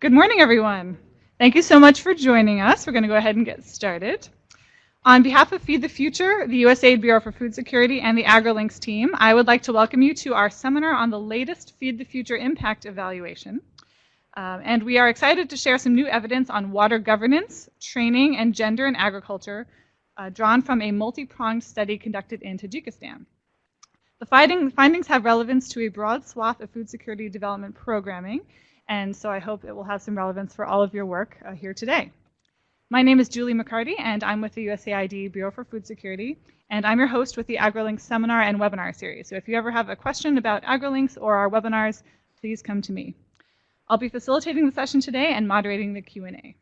Good morning, everyone. Thank you so much for joining us. We're going to go ahead and get started. On behalf of Feed the Future, the USAID Bureau for Food Security, and the AgriLinks team, I would like to welcome you to our seminar on the latest Feed the Future impact evaluation. Um, and we are excited to share some new evidence on water governance, training, and gender in agriculture, uh, drawn from a multi-pronged study conducted in Tajikistan. The finding, findings have relevance to a broad swath of food security development programming, and so I hope it will have some relevance for all of your work uh, here today. My name is Julie McCarty, and I'm with the USAID Bureau for Food Security, and I'm your host with the AgriLinks seminar and webinar series. So if you ever have a question about AgriLinks or our webinars, please come to me. I'll be facilitating the session today and moderating the Q&A.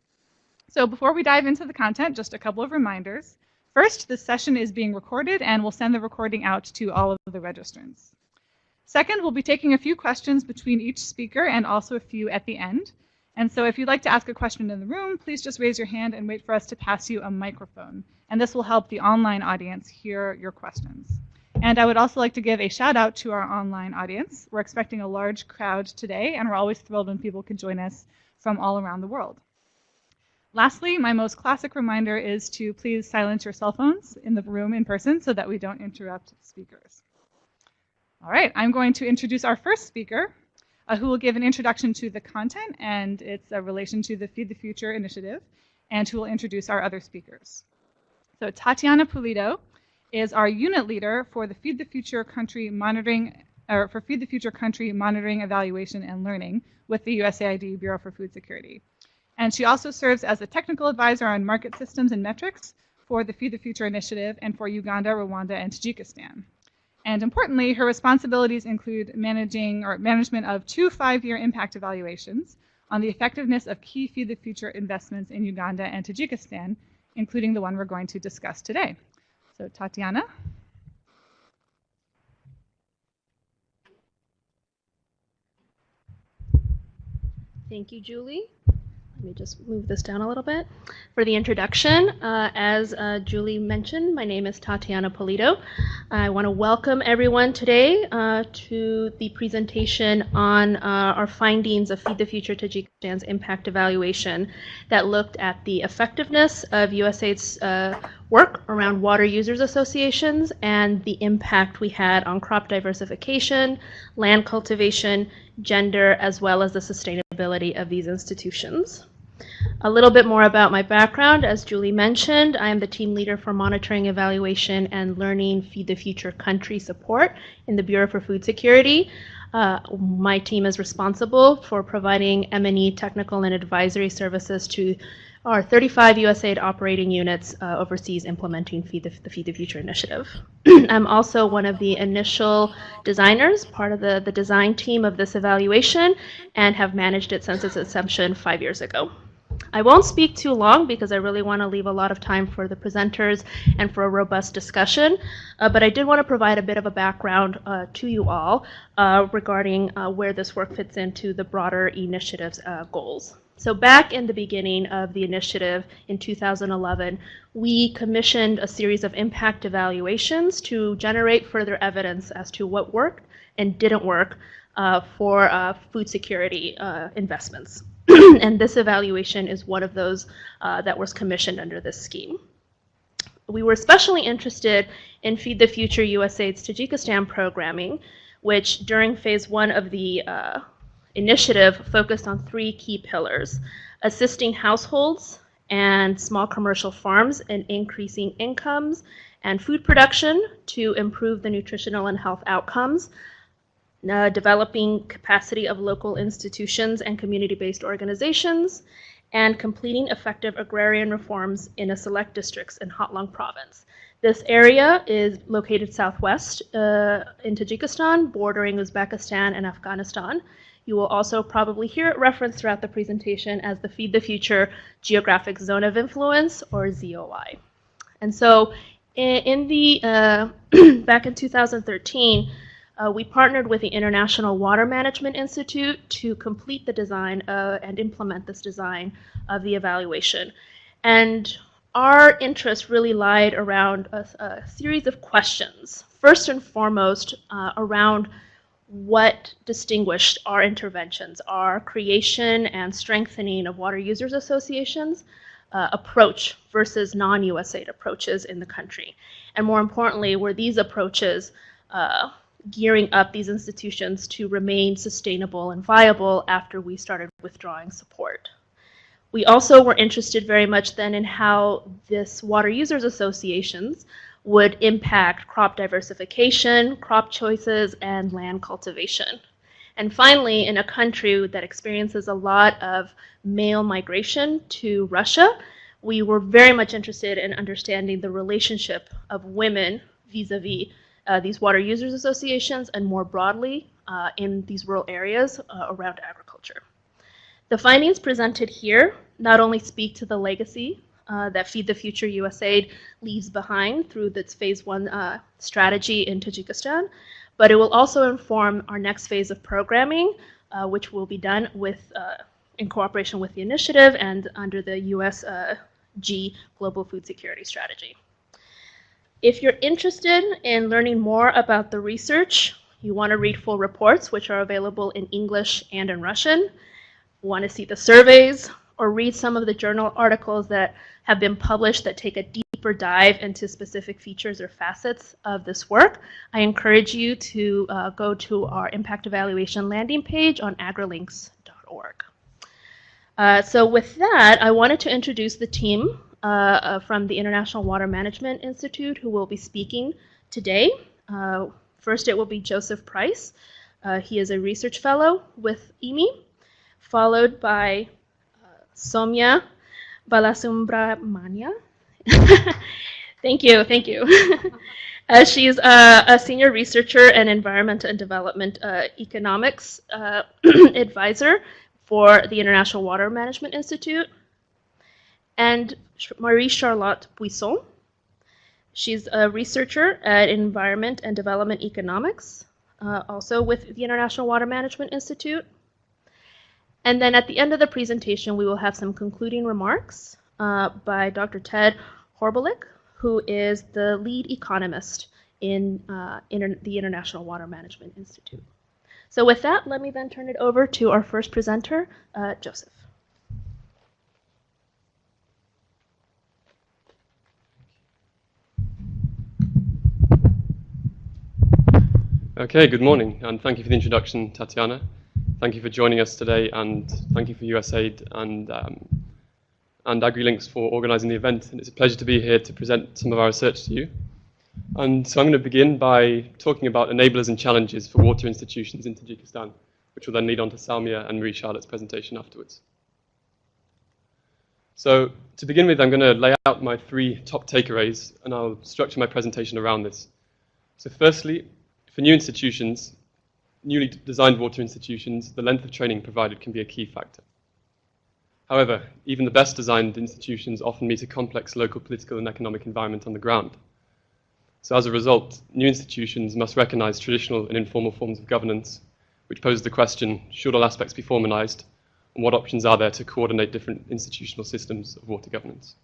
So before we dive into the content, just a couple of reminders. First, this session is being recorded, and we'll send the recording out to all of the registrants. Second, we'll be taking a few questions between each speaker and also a few at the end. And so if you'd like to ask a question in the room, please just raise your hand and wait for us to pass you a microphone. And this will help the online audience hear your questions. And I would also like to give a shout out to our online audience. We're expecting a large crowd today, and we're always thrilled when people can join us from all around the world. Lastly, my most classic reminder is to please silence your cell phones in the room in person so that we don't interrupt speakers. All right, I'm going to introduce our first speaker, uh, who will give an introduction to the content and its uh, relation to the Feed the Future initiative, and who will introduce our other speakers. So Tatiana Pulido is our unit leader for the Feed the Future country monitoring, or for Feed the Future country monitoring, evaluation, and learning with the USAID Bureau for Food Security. And she also serves as a technical advisor on market systems and metrics for the Feed the Future initiative and for Uganda, Rwanda, and Tajikistan. And importantly, her responsibilities include managing or management of two five-year impact evaluations on the effectiveness of key Feed the Future investments in Uganda and Tajikistan, including the one we're going to discuss today. So Tatiana. Thank you, Julie. Let me just move this down a little bit. For the introduction, uh, as uh, Julie mentioned, my name is Tatiana Polito. I want to welcome everyone today uh, to the presentation on uh, our findings of Feed the Future Tajikistan's impact evaluation that looked at the effectiveness of USAID's uh, work around water users associations and the impact we had on crop diversification, land cultivation, gender, as well as the sustainability of these institutions. A little bit more about my background. As Julie mentioned, I am the team leader for monitoring, evaluation, and learning Feed the Future country support in the Bureau for Food Security. Uh, my team is responsible for providing M&E technical and advisory services to our 35 USAID operating units uh, overseas implementing Feed the, the, Feed the Future initiative. I'm also one of the initial designers, part of the, the design team of this evaluation, and have managed it since its inception five years ago. I won't speak too long because I really want to leave a lot of time for the presenters and for a robust discussion, uh, but I did want to provide a bit of a background uh, to you all uh, regarding uh, where this work fits into the broader initiative's uh, goals. So back in the beginning of the initiative in 2011, we commissioned a series of impact evaluations to generate further evidence as to what worked and didn't work uh, for food security investments. and this evaluation is one of those uh, that was commissioned under this scheme. We were especially interested in Feed the Future USAID's Tajikistan programming, which during phase one of the uh, initiative focused on three key pillars, assisting households and small commercial farms in increasing incomes and food production to improve the nutritional and health outcomes uh, developing capacity of local institutions and community-based organizations, and completing effective agrarian reforms in a select districts in Khatlon province. This area is located southwest uh, in Tajikistan, bordering Uzbekistan and Afghanistan. You will also probably hear it referenced throughout the presentation as the Feed the Future Geographic Zone of Influence, or ZOI. And so in, the, uh, back in 2013, uh, we partnered with the International Water Management Institute to complete the design uh, and implement this design of the evaluation. And our interest really lied around a, a series of questions. First and foremost, uh, around what distinguished our interventions, our creation and strengthening of water users associations uh, approach versus non-USAID approaches in the country. And more importantly, were these approaches uh, gearing up these institutions to remain sustainable and viable after we started withdrawing support. We also were interested very much then in how this water users associations would impact crop diversification, crop choices, and land cultivation. And finally, in a country that experiences a lot of male migration to Russia, we were very much interested in understanding the relationship of women vis-a-vis uh, these water users associations and more broadly uh, in these rural areas uh, around agriculture. The findings presented here not only speak to the legacy uh, that Feed the Future USAID leaves behind through its phase one uh, strategy in Tajikistan, but it will also inform our next phase of programming, uh, which will be done with in cooperation with the initiative and under the USG Global Food Security Strategy. If you're interested in learning more about the research, you want to read full reports, which are available in English and in Russian, want to see the surveys, or read some of the journal articles that have been published that take a deeper dive into specific features or facets of this work, I encourage you to uh, go to our impact evaluation landing page on agrilinks.org. Uh, so with that, I wanted to introduce the team uh, uh, from the International Water Management Institute who will be speaking today. Uh, first, it will be Joseph Price. Uh, he is a research fellow with IWMI, followed by Soumya Balasubramanya. thank you, thank you. Uh, she's uh, a senior researcher and environmental and development uh, economics advisor for the International Water Management Institute and Marie-Charlotte Buisson. She's a researcher at Environment and Development Economics, uh, also with the International Water Management Institute. And then at the end of the presentation, we will have some concluding remarks uh, by Dr. Ted Horbulyk, who is the lead economist in uh, inter the International Water Management Institute. So with that, let me then turn it over to our first presenter, uh, Joseph. Okay, good morning, and thank you for the introduction, Tatiana. Thank you for joining us today, and thank you for USAID and, um, and AgriLinks for organizing the event. And it's a pleasure to be here to present some of our research to you. And so I'm going to begin by talking about enablers and challenges for water institutions in Tajikistan, which will then lead on to Soumya and Marie-Charlotte's presentation afterwards. So to begin with, I'm going to lay out my three top takeaways, and I'll structure my presentation around this. So firstly, for new institutions, newly designed water institutions, the length of training provided can be a key factor. However, even the best designed institutions often meet a complex local political and economic environment on the ground. So as a result, new institutions must recognize traditional and informal forms of governance, which pose the question, should all aspects be formalized, and what options are there to coordinate different institutional systems of water governance?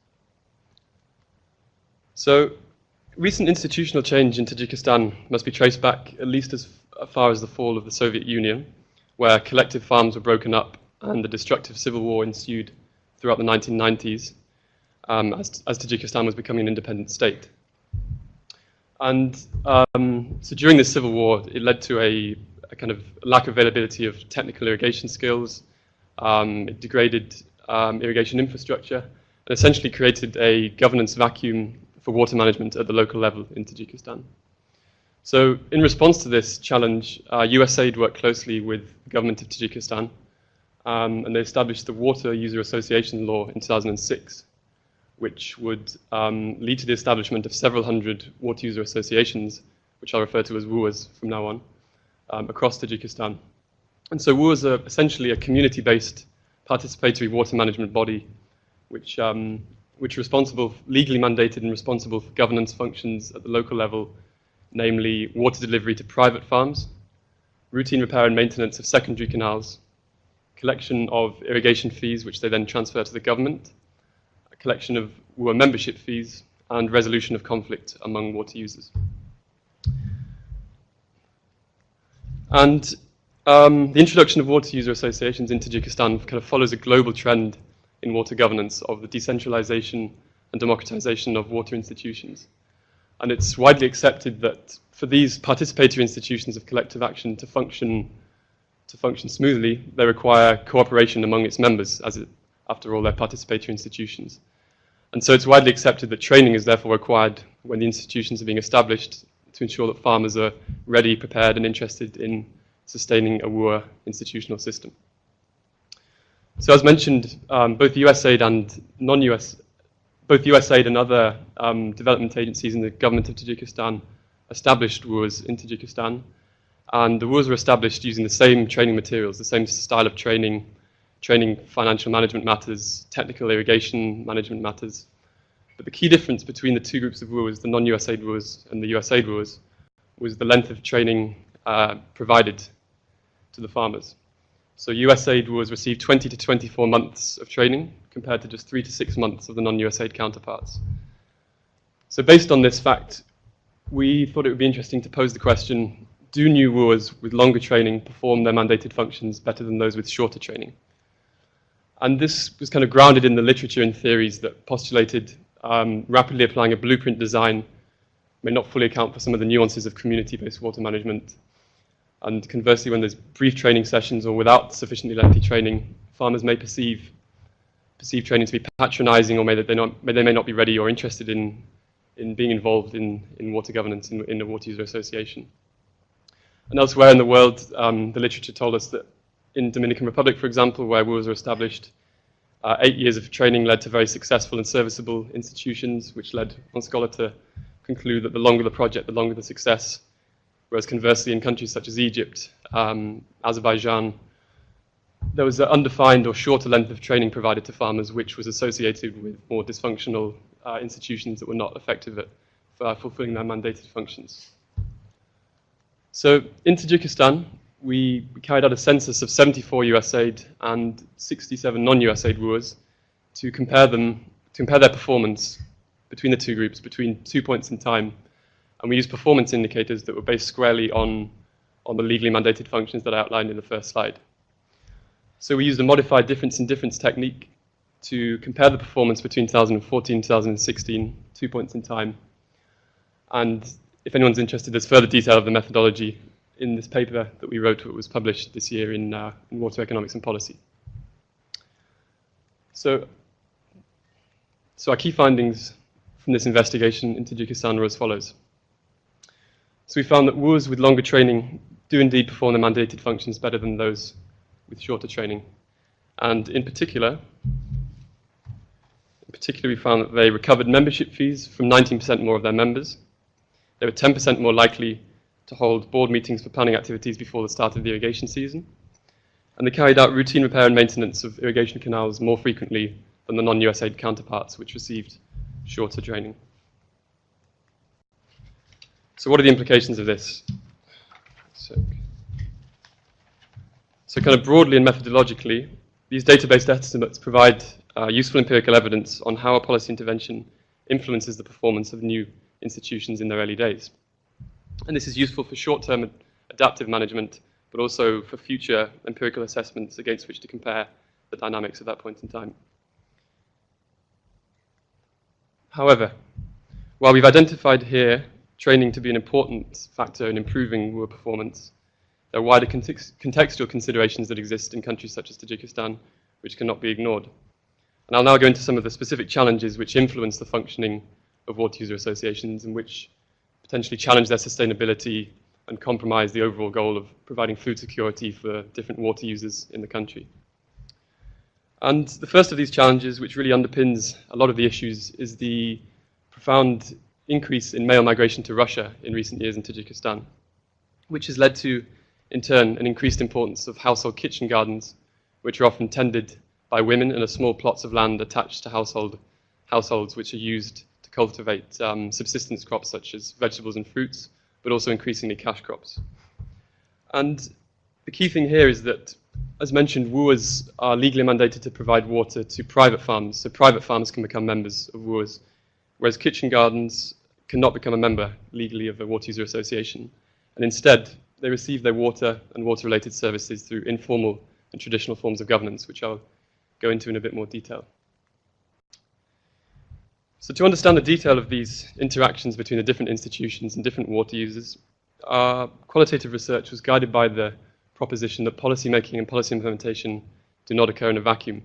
So recent institutional change in Tajikistan must be traced back at least as far as the fall of the Soviet Union, where collective farms were broken up and a destructive civil war ensued throughout the 1990s um, as, as, Tajikistan was becoming an independent state. And um, so during this civil war, it led to a, a, kind of lack of availability of technical irrigation skills. Um, it degraded um, irrigation infrastructure and essentially created a governance vacuum for water management at the local level in Tajikistan. So in response to this challenge, uh, USAID worked closely with the government of Tajikistan, um, and they established the Water User Association Law in 2006, which would um, lead to the establishment of several hundred water user associations, which I'll refer to as WUAs from now on, um, across Tajikistan. And so WUAs are essentially a community-based participatory water management body, which um, which responsible, legally mandated and responsible for governance functions at the local level, namely water delivery to private farms, routine repair and maintenance of secondary canals, collection of irrigation fees, which they then transfer to the government, a collection of WUA membership fees, and resolution of conflict among water users. And um, the introduction of water user associations in Tajikistan kind of follows a global trend in water governance of the decentralization and democratization of water institutions. And it's widely accepted that for these participatory institutions of collective action to function to function smoothly, they require cooperation among its members, as it, after all, they're participatory institutions. And so it's widely accepted that training is therefore required when the institutions are being established to ensure that farmers are ready, prepared, and interested in sustaining a WUA institutional system. So as mentioned, um, both USAID and non-US, both USAID and other um, development agencies in the government of Tajikistan established WUAs in Tajikistan. And the WUAs were established using the same training materials, the same style of training, training financial management matters, technical irrigation management matters. But the key difference between the two groups of WUAs, the non-USAID WUAs and the USAID WUAs, was the length of training uh, provided to the farmers. So USAID was received 20 to 24 months of training compared to just three to six months of the non-USAID counterparts. So based on this fact, we thought it would be interesting to pose the question, do new WUAs with longer training perform their mandated functions better than those with shorter training? And this was kind of grounded in the literature and theories that postulated um, rapidly applying a blueprint design may not fully account for some of the nuances of community-based water management. And conversely, when there's brief training sessions or without sufficiently lengthy training, farmers may perceive perceive training to be patronizing or may they, not, may they may not be ready or interested in, in being involved in, in water governance in, in a water user association. And elsewhere in the world, um, the literature told us that in Dominican Republic, for example, where WUAs were established, uh, eight years of training led to very successful and serviceable institutions, which led one scholar to conclude that the longer the project, the longer the success. Whereas conversely, in countries such as Egypt, um, Azerbaijan, there was an undefined or shorter length of training provided to farmers, which was associated with more dysfunctional uh, institutions that were not effective at uh, fulfilling their mandated functions. So in Tajikistan, we, carried out a census of 74 USAID and 67 non-USAID WUAs to compare them, to compare their performance between the two groups, between two points in time. And we used performance indicators that were based squarely on, on the legally mandated functions that I outlined in the first slide. So we used a modified difference in difference technique to compare the performance between 2014 and 2016, two points in time. And if anyone's interested, there's further detail of the methodology in this paper that we wrote that was published this year in, uh, in Water Economics and Policy. So, so our key findings from this investigation into Tajikistan were as follows. So we found that WUAs with longer training do indeed perform their mandated functions better than those with shorter training. And in particular, in particular, we found that they recovered membership fees from 19% more of their members. They were 10% more likely to hold board meetings for planning activities before the start of the irrigation season. And they carried out routine repair and maintenance of irrigation canals more frequently than the non-USAID counterparts, which received shorter training. So what are the implications of this? So, so kind of broadly and methodologically, these database estimates provide uh, useful empirical evidence on how a policy intervention influences the performance of new institutions in their early days. And this is useful for short-term adaptive management, but also for future empirical assessments against which to compare the dynamics at that point in time. However, while we've identified here training to be an important factor in improving WUA performance, there are wider context contextual considerations that exist in countries such as Tajikistan, which cannot be ignored. And I'll now go into some of the specific challenges which influence the functioning of water user associations and which potentially challenge their sustainability and compromise the overall goal of providing food security for different water users in the country. And the first of these challenges, which really underpins a lot of the issues, is the profound increase in male migration to Russia in recent years in Tajikistan, which has led to, in turn, an increased importance of household kitchen gardens, which are often tended by women in a small plots of land attached to household, households which are used to cultivate um, subsistence crops such as vegetables and fruits, but also increasingly cash crops. And the key thing here is that as mentioned, WUAs are legally mandated to provide water to private farms, so private farms can become members of WUAs, whereas kitchen gardens cannot become a member legally of a water user association. And instead, they receive their water and water-related services through informal and traditional forms of governance, which I'll go into in a bit more detail. So to understand the detail of these interactions between the different institutions and different water users, our qualitative research was guided by the proposition that policy making and policy implementation do not occur in a vacuum.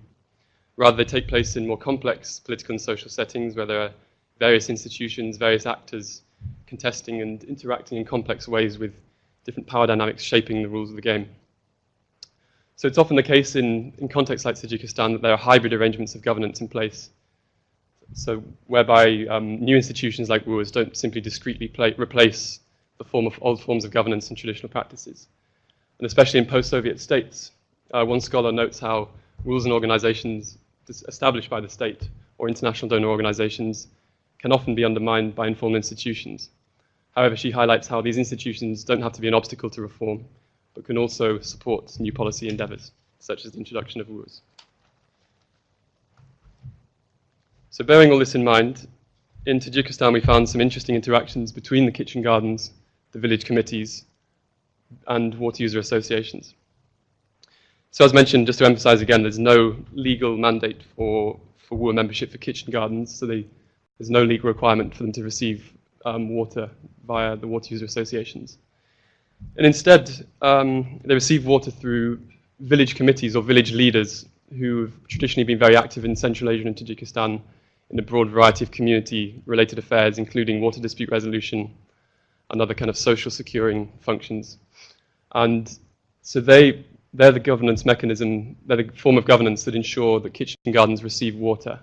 Rather, they take place in more complex political and social settings where there are various institutions, various actors contesting and interacting in complex ways with different power dynamics shaping the rules of the game. So it's often the case in, in contexts like Tajikistan that there are hybrid arrangements of governance in place. So whereby um, new institutions like WUAS don't simply discreetly play, replace the form of old forms of governance and traditional practices. And especially in post-Soviet states, uh, one scholar notes how rules and organizations established by the state or international donor organizations can often be undermined by informal institutions. However, she highlights how these institutions don't have to be an obstacle to reform, but can also support new policy endeavors, such as the introduction of WUAS. So bearing all this in mind, in Tajikistan we found some interesting interactions between the kitchen gardens, the village committees, and water user associations. So as mentioned, just to emphasize again, there's no legal mandate for, for WUA membership for kitchen gardens, so they, there's no legal requirement for them to receive um, water via the water user associations. And instead, um, they receive water through village committees or village leaders who have traditionally been very active in Central Asia and Tajikistan in a broad variety of community-related affairs, including water dispute resolution and other kind of social securing functions. And so they they're the governance mechanism, they're the form of governance that ensure that kitchen gardens receive water.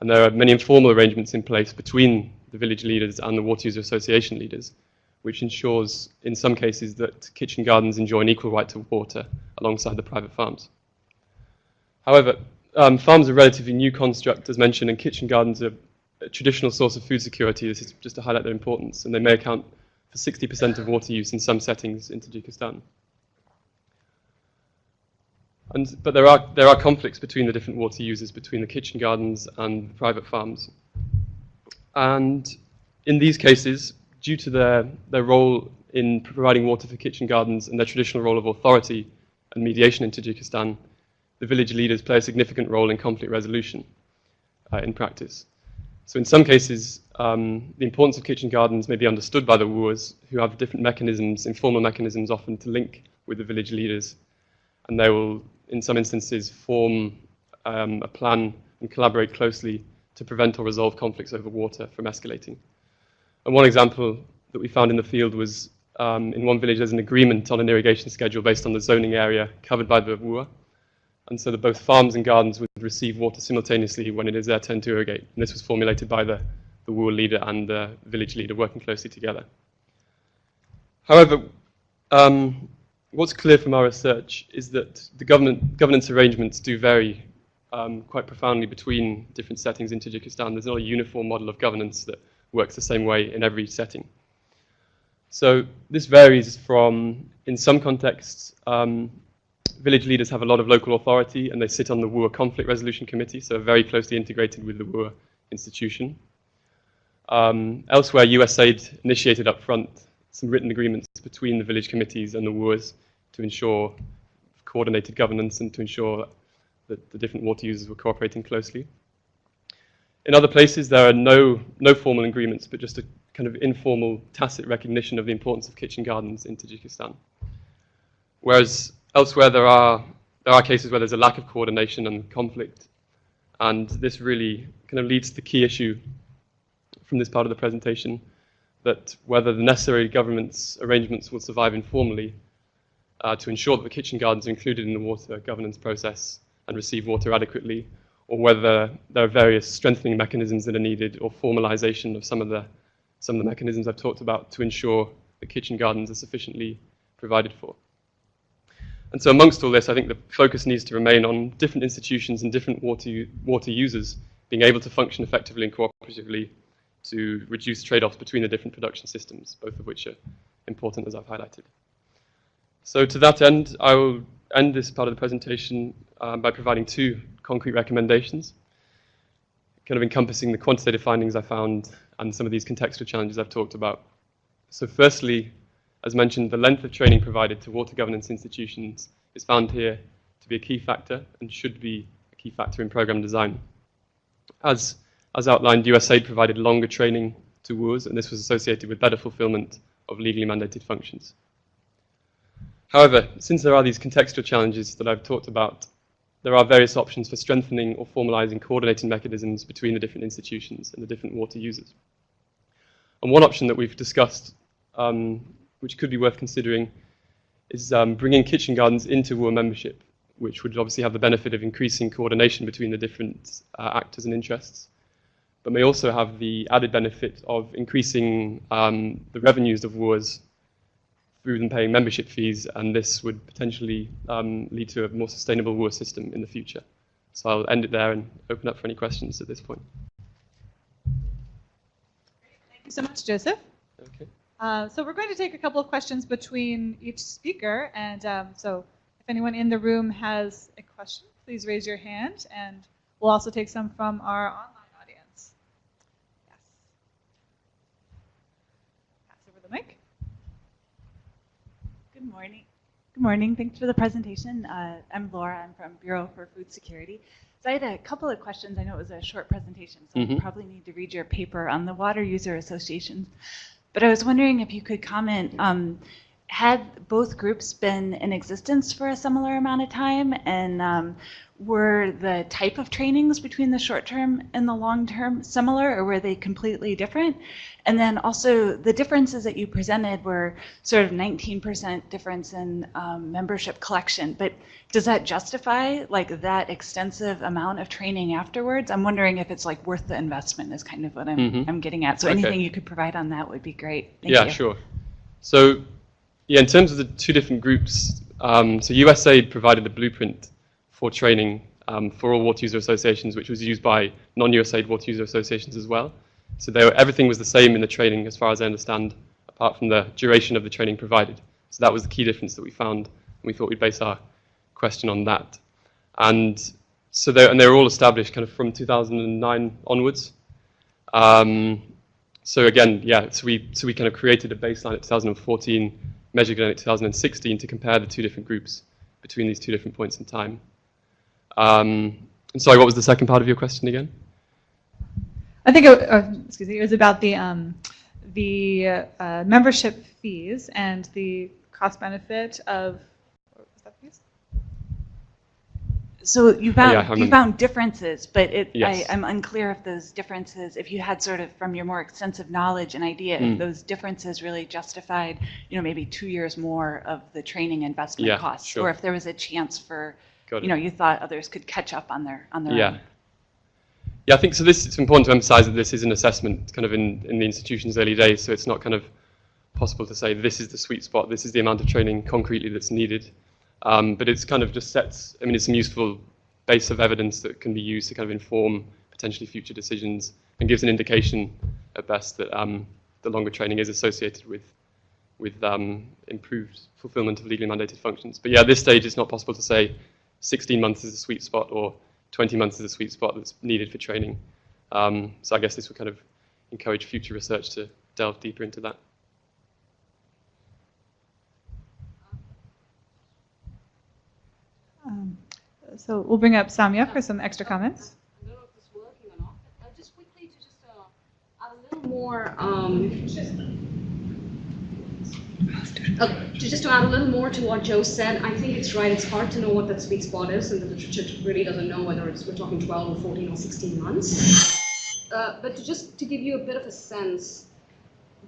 And there are many informal arrangements in place between the village leaders and the water user association leaders, which ensures, in some cases, that kitchen gardens enjoy an equal right to water alongside the private farms. However, um, farms are a relatively new construct, as mentioned, and kitchen gardens are a traditional source of food security. This is just to highlight their importance, and they may account for 60% of water use in some settings in Tajikistan. And, but there are, there are conflicts between the different water users, between the kitchen gardens and the private farms. And in these cases, due to their, their role in providing water for kitchen gardens and their traditional role of authority and mediation in Tajikistan, the village leaders play a significant role in conflict resolution uh, in practice. So in some cases, um, the importance of kitchen gardens may be understood by the WUAs, who have different mechanisms, informal mechanisms often to link with the village leaders. And they will in some instances, form um, a plan and collaborate closely to prevent or resolve conflicts over water from escalating. And one example that we found in the field was um, in one village there's an agreement on an irrigation schedule based on the zoning area covered by the WUA. And so that both farms and gardens would receive water simultaneously when it is their turn to irrigate. And this was formulated by the, the WUA leader and the village leader working closely together. However, um, what's clear from our research is that the government, governance arrangements do vary um, quite profoundly between different settings in Tajikistan. There's not a uniform model of governance that works the same way in every setting. So this varies from, in some contexts, um, village leaders have a lot of local authority and they sit on the WUA Conflict Resolution Committee, so very closely integrated with the WUA institution. Um, elsewhere, USAID initiated up front some written agreements between the village committees and the WUAs to ensure coordinated governance and to ensure that the different water users were cooperating closely. In other places, there are no, no formal agreements, but just a kind of informal, tacit recognition of the importance of kitchen gardens in Tajikistan. Whereas elsewhere, there are, there are cases where there's a lack of coordination and conflict, and this really kind of leads to the key issue from this part of the presentation, that whether the necessary government's arrangements will survive informally uh, to ensure that the kitchen gardens are included in the water governance process and receive water adequately, or whether there are various strengthening mechanisms that are needed or formalization of some of the, some of the mechanisms I've talked about to ensure the kitchen gardens are sufficiently provided for. And so amongst all this, I think the focus needs to remain on different institutions and different water, water users being able to function effectively and cooperatively to reduce trade-offs between the different production systems, both of which are important as I've highlighted. So to that end, I will end this part of the presentation um, by providing two concrete recommendations, kind of encompassing the quantitative findings I found and some of these contextual challenges I've talked about. So firstly, As mentioned, the length of training provided to water governance institutions is found here to be a key factor and should be a key factor in program design. As, as outlined, USAID provided longer training to WUAs, and this was associated with better fulfillment of legally mandated functions. However, since there are these contextual challenges that I've talked about, there are various options for strengthening or formalizing coordinating mechanisms between the different institutions and the different water users. And one option that we've discussed, um, which could be worth considering, is um, bringing kitchen gardens into WUA membership, which would obviously have the benefit of increasing coordination between the different uh, actors and interests, but may also have the added benefit of increasing um, the revenues of WUAs through them paying membership fees, and this would potentially um, lead to a more sustainable WUA system in the future. So I'll end it there and open up for any questions at this point. Thank you so much, Joseph. Okay. Uh, so we're going to take a couple of questions between each speaker, and um, so if anyone in the room has a question, please raise your hand, and we'll also take some from our online audience. Yes. Pass over the mic. Good morning. Good morning. Thanks for the presentation. Uh, I'm Laura. I'm from Bureau for Food Security. So I had a couple of questions. I know it was a short presentation, so Mhm. I probably need to read your paper on the water user associations. But I was wondering if you could comment. Um, had both groups been in existence for a similar amount of time, and um, were the type of trainings between the short term and the long term similar, or were they completely different? And then also the differences that you presented were sort of 19% difference in um, membership collection. But does that justify like that extensive amount of training afterwards? I'm wondering if it's like worth the investment is kind of what I'm, Mhm. I'm getting at. So Okay. anything you could provide on that would be great. Thank yeah, you. sure. So, yeah, in terms of the two different groups, um, so USAID provided the blueprint for training um, for all water user associations, which was used by non-USAID water user associations as well. So were, everything was the same in the training, as far as I understand, apart from the duration of the training provided. So that was the key difference that we found, and we thought we'd base our question on that. And so they and they were all established kind of from 2009 onwards. Um, so again, yeah, so we, so we kind of created a baseline at 2014, measured again at 2016 to compare the two different groups between these two different points in time. Um, sorry, what was the second part of your question again? I think, it, uh, excuse me, it was about the um, the uh, membership fees and the cost benefit of. What was that fees? So you found yeah, you found differences, but it, Yes. I, I'm unclear if those differences, if you had sort of from your more extensive knowledge and idea, Mm. if those differences really justified, you know, maybe two years more of the training investment Yeah, costs, sure. or if there was a chance for, Got you it. know, you thought others could catch up on their on their Yeah. own. Yeah, I think so. This it's important to emphasise that this is an assessment, kind of in, in the institution's early days. So it's not kind of possible to say this is the sweet spot, this is the amount of training concretely that's needed. Um, but it's kind of just sets. I mean, it's some useful base of evidence that can be used to kind of inform potentially future decisions and gives an indication at best that um, the longer training is associated with with um, improved fulfillment of legally mandated functions. But yeah, at this stage, it's not possible to say 16 months is a sweet spot or 20 months is a sweet spot that's needed for training. Um, so I guess this would kind of encourage future research to delve deeper into that. Um, so we'll bring up Soumya for some extra comments. I don't know if this is working or not. Uh, just to uh, add a little more. Um, uh, to just to add a little more to what Joe said, I think it's right. It's hard to know what that sweet spot is, and the literature really doesn't know whether it's we're talking 12 or 14 or 16 months. Uh, but to just to give you a bit of a sense,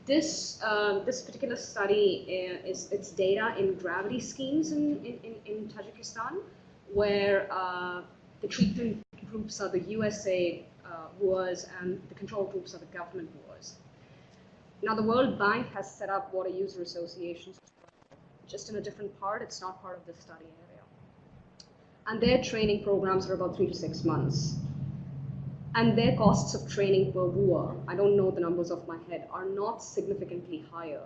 this uh, this particular study i- is its data in gravity schemes in, in, in, in Tajikistan, where uh, the treatment groups are the USA uh, wars and the control groups are the government wars. Now the World Bank has set up water user associations just in a different part. It's not part of this study area. And their training programs are about three to six months. And their costs of training per WUA, I don't know the numbers off my head, are not significantly higher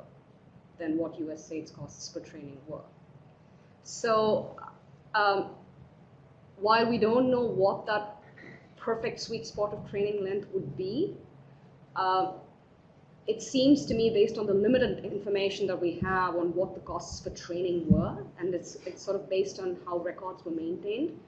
than what USAID's costs per training were. So um, while we don't know what that perfect sweet spot of training length would be, uh, it seems to me, based on the limited information that we have on what the costs for training were, and it's, it's sort of based on how records were maintained,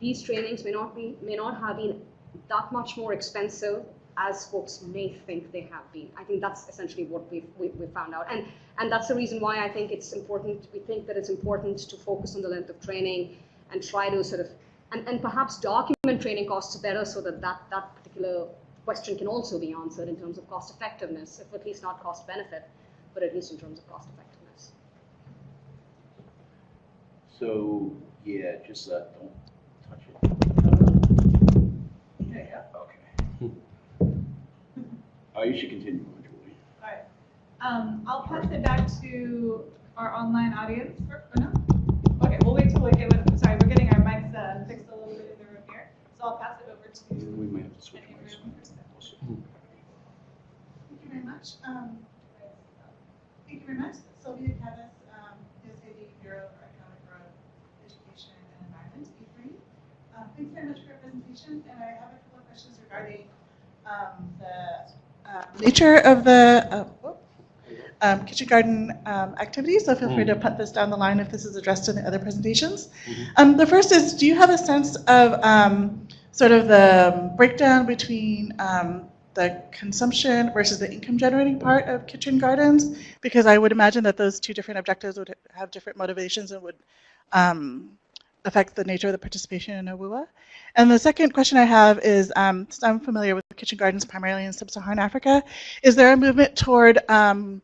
these trainings may not be may not have been that much more expensive as folks may think they have been. I think that's essentially what we've, we, we found out. And, and that's the reason why I think it's important, we think that it's important to focus on the length of training and try to sort of, and, and perhaps document training costs better so that, that that particular question can also be answered in terms of cost effectiveness, if at least not cost benefit, but at least in terms of cost effectiveness. So, yeah, just, uh, don't touch it. Yeah, yeah, okay. Oh, you should continue on, Julie. Alright, um, I'll pass it back to our online audience for, oh no? Okay, we'll wait till we get, with- sorry, we're getting our mics uh, fixed a little bit in the room here. So I'll pass it over to We might have to switch mics. Thank you very much. Um, Thank you very much. Sylvia Cavis, um, USAID Bureau for Economic Growth, Education and Environment, E3. Um, Thanks very much for your presentation, and I have a couple of questions regarding um, the uh, nature of the uh, whoop, um, kitchen garden um, activities, so feel free to put this down the line if this is addressed in the other presentations. Um, The first is, do you have a sense of um, sort of the breakdown between um, the consumption versus the income generating part of kitchen gardens? Because I would imagine that those two different objectives would have different motivations and would um, affect the nature of the participation in AWUA. And the second question I have is, um, since I'm familiar with kitchen gardens primarily in sub-Saharan Africa, is there a movement toward um,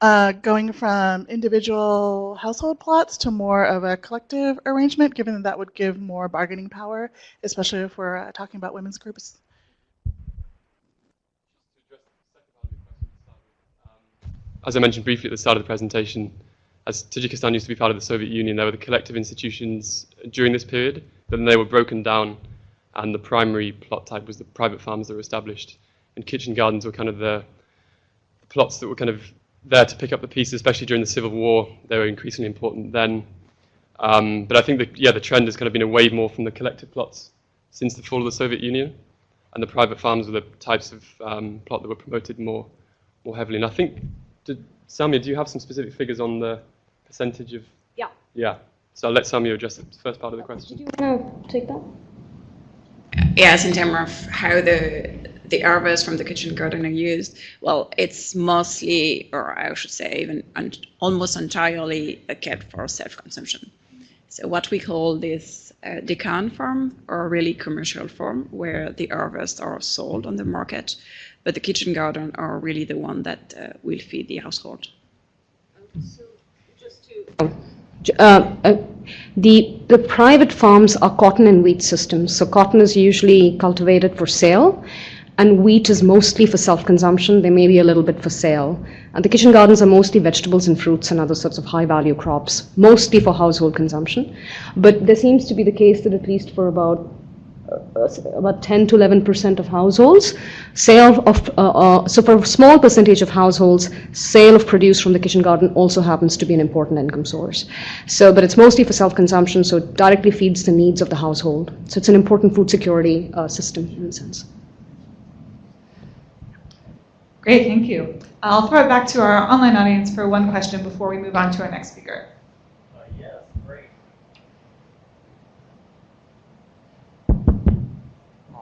uh, going from individual household plots to more of a collective arrangement, given that that would give more bargaining power, especially if we're uh, talking about women's groups? As I mentioned briefly at the start of the presentation, as Tajikistan used to be part of the Soviet Union, there were the collective institutions during this period, then they were broken down, and the primary plot type was the private farms that were established, and kitchen gardens were kind of the plots that were kind of there to pick up the pieces, especially during the Civil War. They were increasingly important then. Um, but I think that yeah, the trend has kind of been away more from the collective plots since the fall of the Soviet Union, and the private farms were the types of um, plot that were promoted more more heavily. And I think, did, Soumya, do you have some specific figures on the percentage of? Yeah. Yeah. So I'll let Soumya address the first part of the question. Did you want to take that? Yes, in terms of how the the herbs from the kitchen garden are used, well, it's mostly, or I should say, even un, almost entirely kept for self-consumption. So what we call this uh, dehkan farm, or really commercial farm, where the herbs are sold on the market, but the kitchen garden are really the one that uh, will feed the household. Uh, uh, the, the private farms are cotton and wheat systems. So cotton is usually cultivated for sale, and wheat is mostly for self-consumption. They may be a little bit for sale. And the kitchen gardens are mostly vegetables and fruits and other sorts of high-value crops, mostly for household consumption. But there seems to be the case that at least for about about 10 to 11 percent of households, sale of uh, uh, so for a small percentage of households, sale of produce from the kitchen garden also happens to be an important income source. So, but it's mostly for self-consumption, so it directly feeds the needs of the household. So it's an important food security uh, system in a sense. Great, thank you. I'll throw it back to our online audience for one question before we move on to our next speaker. Uh, yes, great.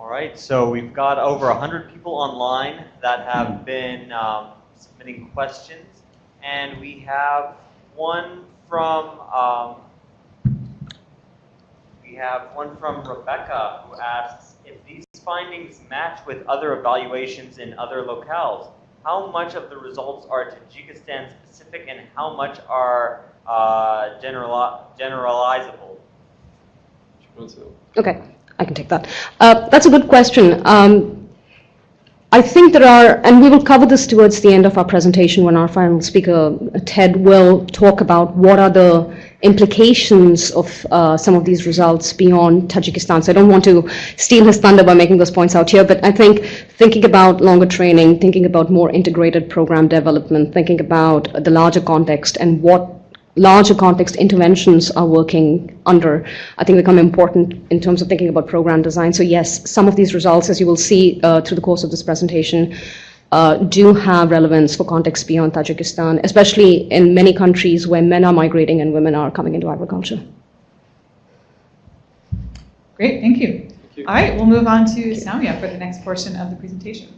All right, so we've got over 100 people online that have been um, submitting questions, and we have one from um, we have one from Rebecca who asks if these findings match with other evaluations in other locales. How much of the results are Tajikistan specific, and how much are uh, general, generalizable? Okay, I can take that. Uh, that's a good question. Um, I think there are, and we will cover this towards the end of our presentation when our final speaker, Ted, will talk about what are the implications of uh, some of these results beyond Tajikistan. So I don't want to steal his thunder by making those points out here, but I think thinking about longer training, thinking about more integrated program development, thinking about the larger context and what larger context interventions are working under, I think become important in terms of thinking about program design. So yes, some of these results, as you will see uh, through the course of this presentation, uh, do have relevance for context beyond Tajikistan, especially in many countries where men are migrating and women are coming into agriculture. Great, thank you. All right, we'll move on to Soumya for the next portion of the presentation.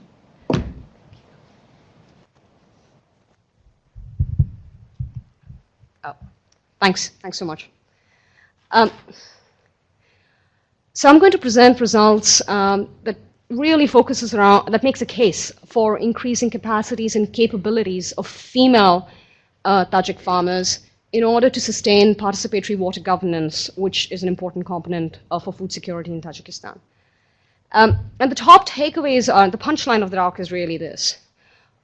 Thanks, thanks so much. Um, so I'm going to present results um, that really focuses around, that makes a case for increasing capacities and capabilities of female uh, Tajik farmers in order to sustain participatory water governance, which is an important component uh, for food security in Tajikistan. Um, and the top takeaways are, the punchline of the talk is really this.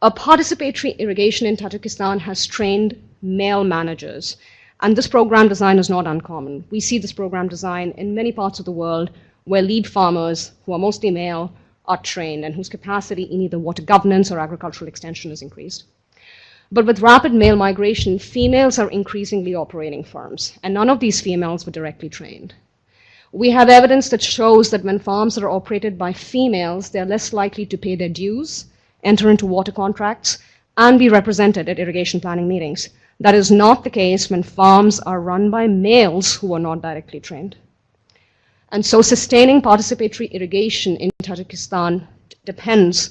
A participatory irrigation in Tajikistan has trained male managers and this program design is not uncommon. We see this program design in many parts of the world where lead farmers, who are mostly male, are trained and whose capacity in either water governance or agricultural extension is increased. But with rapid male migration, females are increasingly operating farms, and none of these females were directly trained. We have evidence that shows that when farms are operated by females, they're less likely to pay their dues, enter into water contracts, and be represented at irrigation planning meetings. That is not the case when farms are run by males who are not directly trained. And so sustaining participatory irrigation in Tajikistan depends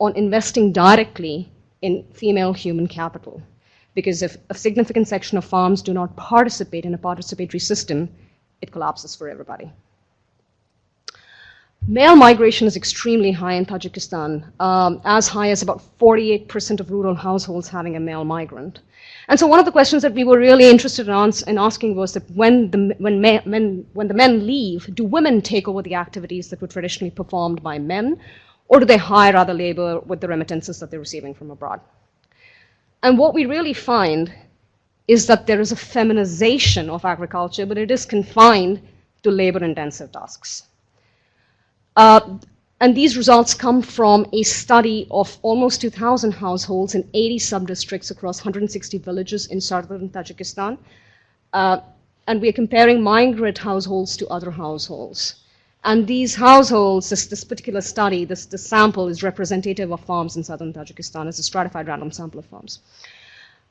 on investing directly in female human capital. Because if a significant section of farms do not participate in a participatory system, it collapses for everybody. Male migration is extremely high in Tajikistan, um, as high as about 48% of rural households having a male migrant. And so one of the questions that we were really interested in, in asking was that when the, when, men, when the men leave, do women take over the activities that were traditionally performed by men, or do they hire other labor with the remittances that they're receiving from abroad? And what we really find is that there is a feminization of agriculture, but it is confined to labor-intensive tasks. Uh, and these results come from a study of almost 2,000 households in 80 sub-districts across 160 villages in southern Tajikistan. Uh, and we are comparing migrant households to other households. And these households, this, this particular study, this, this sample is representative of farms in southern Tajikistan. It's a stratified random sample of farms.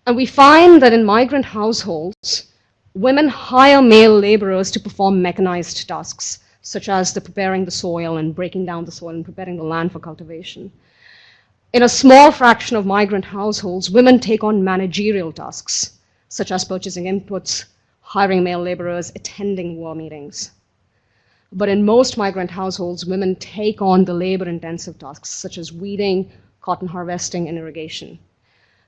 And we find that in migrant households, women hire male laborers to perform mechanized tasks such as the preparing the soil and breaking down the soil and preparing the land for cultivation. In a small fraction of migrant households, women take on managerial tasks, such as purchasing inputs, hiring male laborers, attending WUA meetings. But in most migrant households, women take on the labor-intensive tasks, such as weeding, cotton harvesting, and irrigation.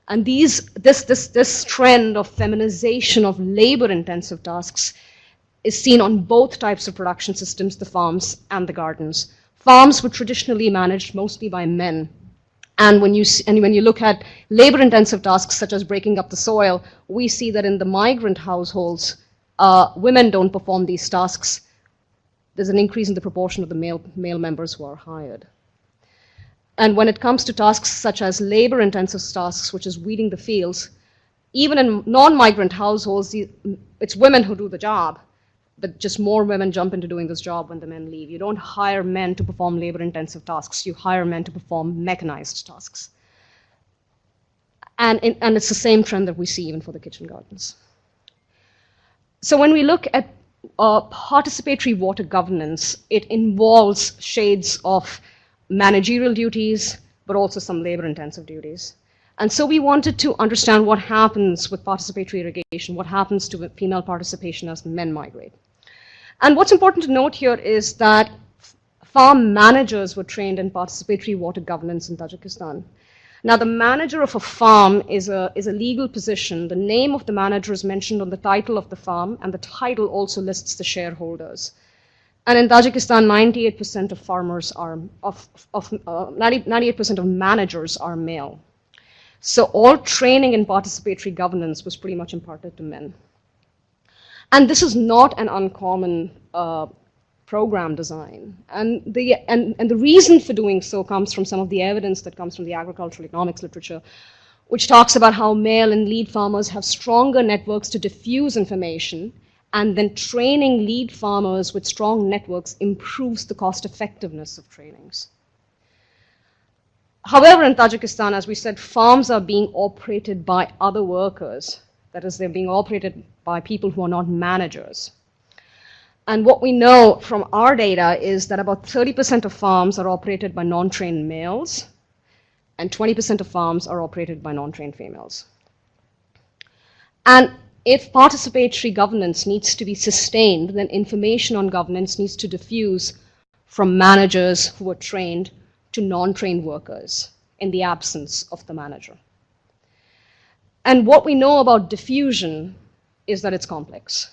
And these, this, this, this trend of feminization of labor-intensive tasks is seen on both types of production systems, the farms and the gardens. Farms were traditionally managed mostly by men. And when you, and when you look at labor-intensive tasks such as breaking up the soil, we see that in the migrant households, uh, women don't perform these tasks. There's an increase in the proportion of the male, male members who are hired. And when it comes to tasks such as labor-intensive tasks, which is weeding the fields, even in non-migrant households, it's women who do the job but just more women jump into doing this job when the men leave. You don't hire men to perform labor intensive tasks, you hire men to perform mechanized tasks. And, in, and it's the same trend that we see even for the kitchen gardens. So when we look at uh, participatory water governance, it involves shades of managerial duties, but also some labor intensive duties. And so we wanted to understand what happens with participatory irrigation, what happens to female participation as men migrate. And what's important to note here is that farm managers were trained in participatory water governance in Tajikistan. Now, the manager of a farm is a, is a legal position. The name of the manager is mentioned on the title of the farm, and the title also lists the shareholders. And in Tajikistan, 98% of farmers are, of, of uh, 98% of managers are male. So all training in participatory governance was pretty much imparted to men. And this is not an uncommon uh, program design. And the, and, and the reason for doing so comes from some of the evidence that comes from the agricultural economics literature, which talks about how male and lead farmers have stronger networks to diffuse information, and then training lead farmers with strong networks improves the cost effectiveness of trainings. However, in Tajikistan, as we said, farms are being operated by other workers. That is, they're being operated by people who are not managers. And what we know from our data is that about 30% of farms are operated by non-trained males, and 20% of farms are operated by non-trained females. And if participatory governance needs to be sustained, then information on governance needs to diffuse from managers who are trained to non-trained workers in the absence of the manager. And what we know about diffusion is that it's complex.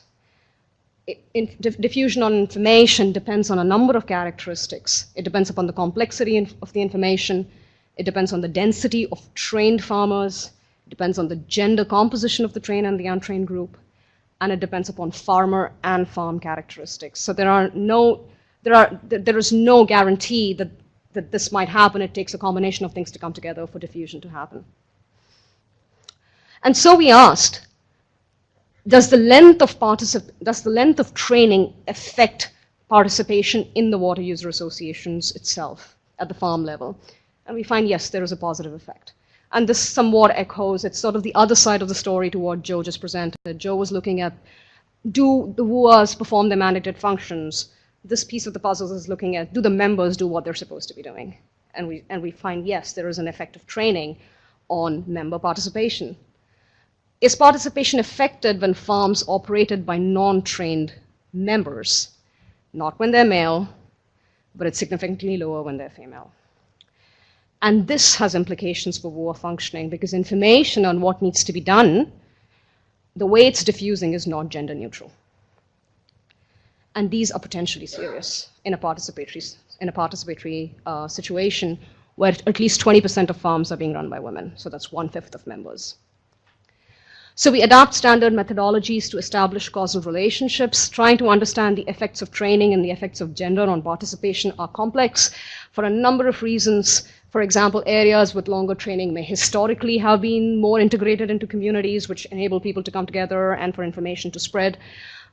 In, diffusion on information depends on a number of characteristics. It depends upon the complexity of the information. It depends on the density of trained farmers. It depends on the gender composition of the trained and the untrained group. And it depends upon farmer and farm characteristics. So there are no, there are, there is no guarantee that, that this might happen. It takes a combination of things to come together for diffusion to happen. And so we asked, does the length of does the length of training affect participation in the water user associations itself at the farm level? And we find yes, there is a positive effect. And this somewhat echoes, it's sort of the other side of the story to what Joe just presented. Joe was looking at, do the WUAs perform their mandated functions? This piece of the puzzle is looking at, do the members do what they're supposed to be doing? And we, and we find, yes, there is an effect of training on member participation. Is participation affected when farms operated by non-trained members? Not when they're male, but it's significantly lower when they're female. And this has implications for WUA functioning because information on what needs to be done, the way it's diffusing is not gender neutral. And these are potentially serious in a participatory, in a participatory uh, situation where at least 20% of farms are being run by women. So that's one fifth of members. So we adopt standard methodologies to establish causal relationships. Trying to understand the effects of training and the effects of gender on participation are complex for a number of reasons. For example, areas with longer training may historically have been more integrated into communities, which enable people to come together and for information to spread.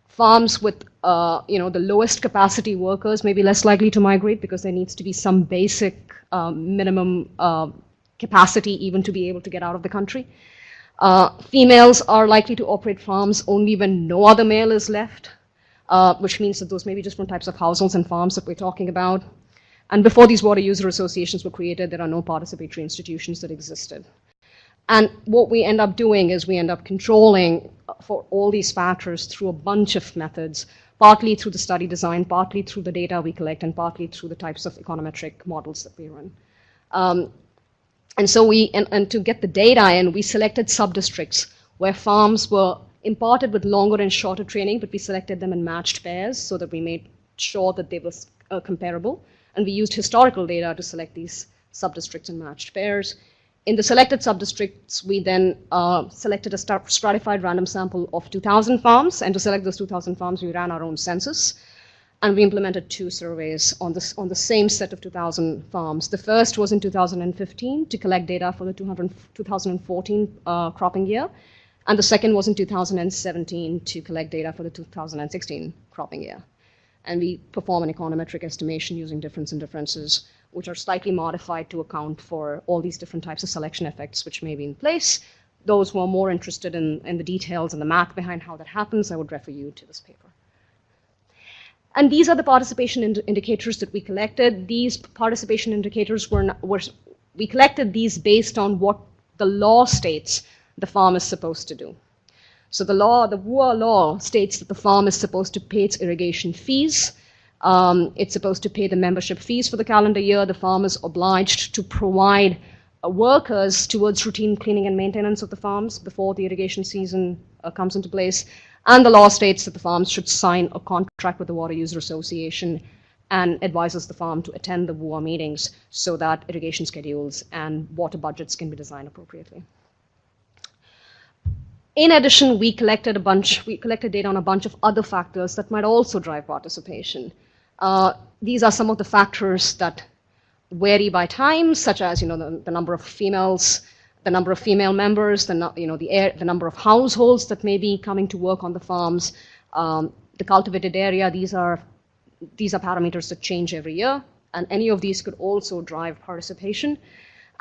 Farms with uh, you know, the lowest capacity workers may be less likely to migrate because there needs to be some basic um, minimum uh, capacity even to be able to get out of the country. Uh, females are likely to operate farms only when no other male is left, uh, which means that those may be different types of households and farms that we're talking about. And before these water user associations were created, there are no participatory institutions that existed. And what we end up doing is we end up controlling for all these factors through a bunch of methods, partly through the study design, partly through the data we collect, and partly through the types of econometric models that we run. Um, and so we, and, and to get the data in, we selected sub-districts where farms were imparted with longer and shorter training, but we selected them in matched pairs so that we made sure that they were uh, comparable. And we used historical data to select these sub-districts in matched pairs. In the selected sub-districts, we then uh, selected a stratified random sample of 2,000 farms, and to select those 2,000 farms, we ran our own census and we implemented two surveys on, on the same set of 2,000 farms. The first was in 2015 to collect data for the 200, 2014 uh, cropping year, and the second was in 2017 to collect data for the 2016 cropping year. And we perform an econometric estimation using difference and differences, which are slightly modified to account for all these different types of selection effects which may be in place. Those who are more interested in, in the details and the math behind how that happens, I would refer you to this paper. And these are the participation ind indicators that we collected. These participation indicators were, not, were, we collected these based on what the law states the farm is supposed to do. So the law, the WUA law states that the farm is supposed to pay its irrigation fees. Um, it's supposed to pay the membership fees for the calendar year. The farm is obliged to provide uh, workers towards routine cleaning and maintenance of the farms before the irrigation season uh, comes into place. And the law states that the farms should sign a contract with the Water User Association and advises the farm to attend the WUA meetings so that irrigation schedules and water budgets can be designed appropriately. In addition, we collected a bunch, we collected data on a bunch of other factors that might also drive participation. Uh, these are some of the factors that vary by time, such as you know the, the number of females the number of female members, the, you know, the, air, the number of households that may be coming to work on the farms, um, the cultivated area, these are, these are parameters that change every year, and any of these could also drive participation.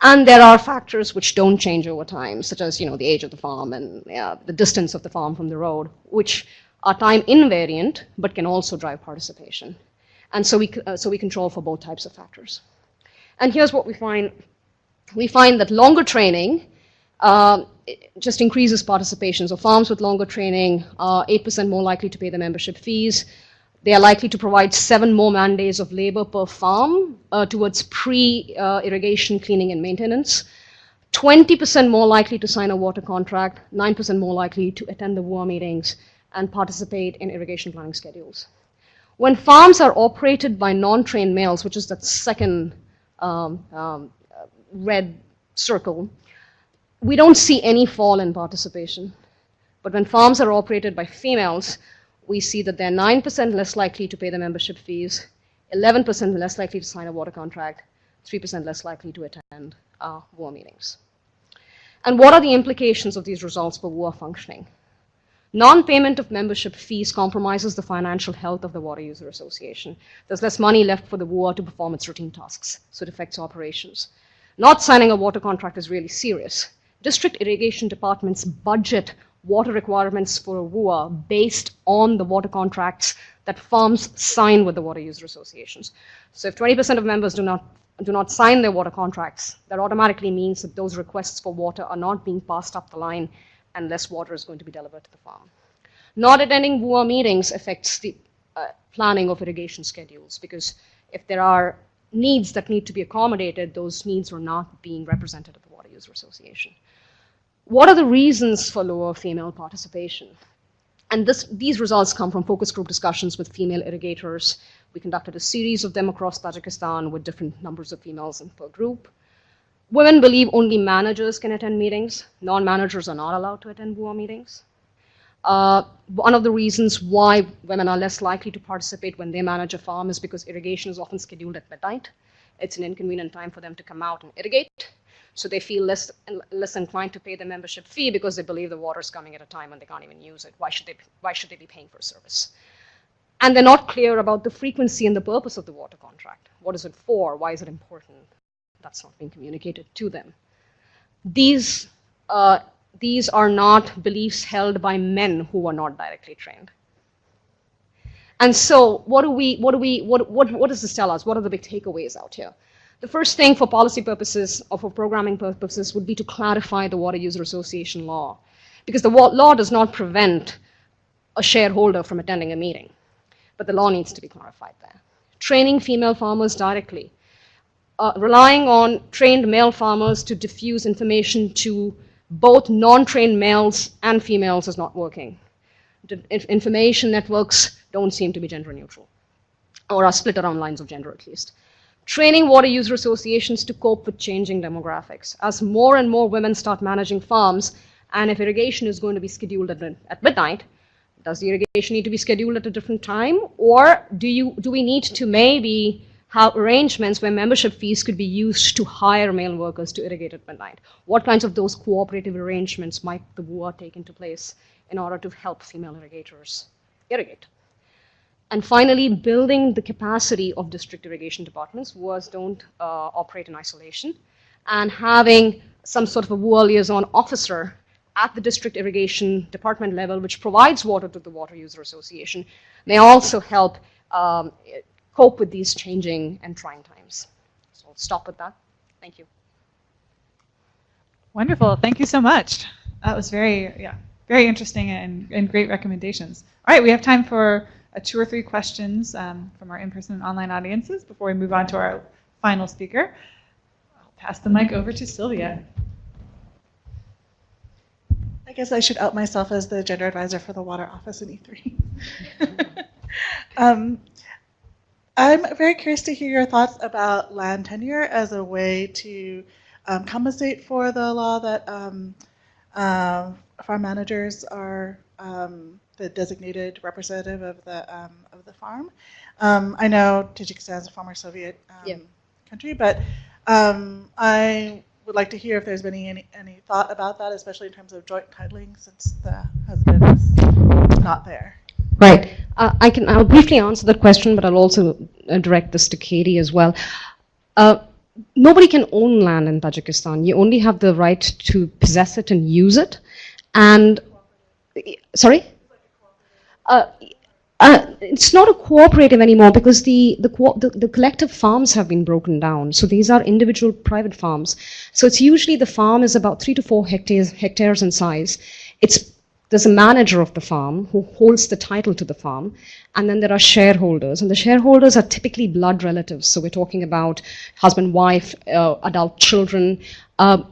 And there are factors which don't change over time, such as you know the age of the farm and the distance of the farm from the road, which are time invariant but can also drive participation. And so we uh, so we control for both types of factors. And here's what we find: we find that longer training uh, just increases participation. So farms with longer training are 8% more likely to pay the membership fees. They are likely to provide seven more man days of labor per farm uh, towards pre-irrigation uh, cleaning and maintenance. 20% more likely to sign a water contract, 9% more likely to attend the WUA meetings and participate in irrigation planning schedules. When farms are operated by non-trained males, which is that second um, um, red circle, we don't see any fall in participation. But when farms are operated by females, we see that they're 9% less likely to pay the membership fees, 11% less likely to sign a water contract, 3% less likely to attend uh, WUA meetings. And what are the implications of these results for WUA functioning? Non-payment of membership fees compromises the financial health of the Water User Association. There's less money left for the WUA to perform its routine tasks, so it affects operations. Not signing a water contract is really serious. District irrigation departments budget water requirements for a WUA based on the water contracts that farms sign with the water user associations. So if 20% of members do not do not sign their water contracts, that automatically means that those requests for water are not being passed up the line and less water is going to be delivered to the farm. Not attending WUA meetings affects the uh, planning of irrigation schedules because if there are needs that need to be accommodated, those needs are not being represented at the Water User Association. What are the reasons for lower female participation? And this, these results come from focus group discussions with female irrigators. We conducted a series of them across Tajikistan with different numbers of females in per group. Women believe only managers can attend meetings. Non-managers are not allowed to attend WUA meetings. Uh, one of the reasons why women are less likely to participate when they manage a farm is because irrigation is often scheduled at midnight. It's an inconvenient time for them to come out and irrigate. So they feel less, less inclined to pay the membership fee because they believe the water is coming at a time when they can't even use it. Why should they, why should they be paying for a service? And they're not clear about the frequency and the purpose of the water contract. What is it for? Why is it important? That's not being communicated to them. These uh, these are not beliefs held by men who are not directly trained. And so what do we, what do we, what, what, what does this tell us? What are the big takeaways out here? The first thing for policy purposes or for programming purposes would be to clarify the Water User Association law. Because the law does not prevent a shareholder from attending a meeting, but the law needs to be clarified there. Training female farmers directly. Uh, relying on trained male farmers to diffuse information to both non-trained males and females is not working. Information networks don't seem to be gender neutral, or are split around lines of gender at least. Training water user associations to cope with changing demographics. As more and more women start managing farms, and if irrigation is going to be scheduled at, at midnight, does the irrigation need to be scheduled at a different time? Or do, you, do we need to maybe have arrangements where membership fees could be used to hire male workers to irrigate at midnight. What kinds of those cooperative arrangements might the WUA take into place in order to help female irrigators irrigate? And finally, building the capacity of district irrigation departments. WUAs don't uh, operate in isolation. And having some sort of a WUA liaison officer at the district irrigation department level, which provides water to the Water User Association, may also help um, cope with these changing and trying times. So I'll stop with that. Thank you. Wonderful. Thank you so much. That was very, yeah, very interesting and, and great recommendations. All right, we have time for uh, two or three questions um, from our in-person and online audiences before we move on to our final speaker. I'll pass the mic over to Sylvia. I guess I should out myself as the gender advisor for the water office in E3. um, I'm very curious to hear your thoughts about land tenure as a way to um, compensate for the law that um, uh, farm managers are um, the designated representative of the um, of the farm. Um, I know Tajikistan is a former Soviet yeah. country, but I would like to hear if there's been any any thought about that, especially in terms of joint titling, since the husband is not there. Right. Uh, I can. I'll briefly answer that question, but I'll also uh, direct this to Katie as well. Uh, nobody can own land in Tajikistan. You only have the right to possess it and use it. And, sorry? Uh, uh, it's not a cooperative anymore because the, the, the, the, collective farms have been broken down. So these are individual private farms. So it's usually the farm is about three to four hectares, hectares in size. It's, there's a manager of the farm who holds the title to the farm. And then there are shareholders. And the shareholders are typically blood relatives. So we're talking about husband, wife, uh, adult children. Uh,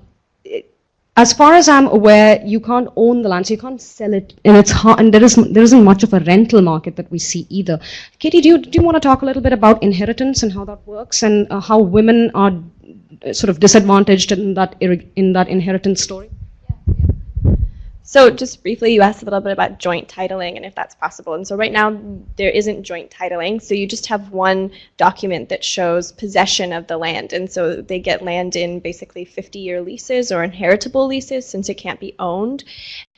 as far as I'm aware, you can't own the land, so you can't sell it in its heart, and there isn't, there isn't much of a rental market that we see either. Katie, do you, do you want to talk a little bit about inheritance and how that works, and uh, how women are sort of disadvantaged in that, in that inheritance story? So just briefly, you asked a little bit about joint titling and if that's possible. And so right now, there isn't joint titling. So you just have one document that shows possession of the land. And so they get land in basically 50-year leases or inheritable leases since it can't be owned.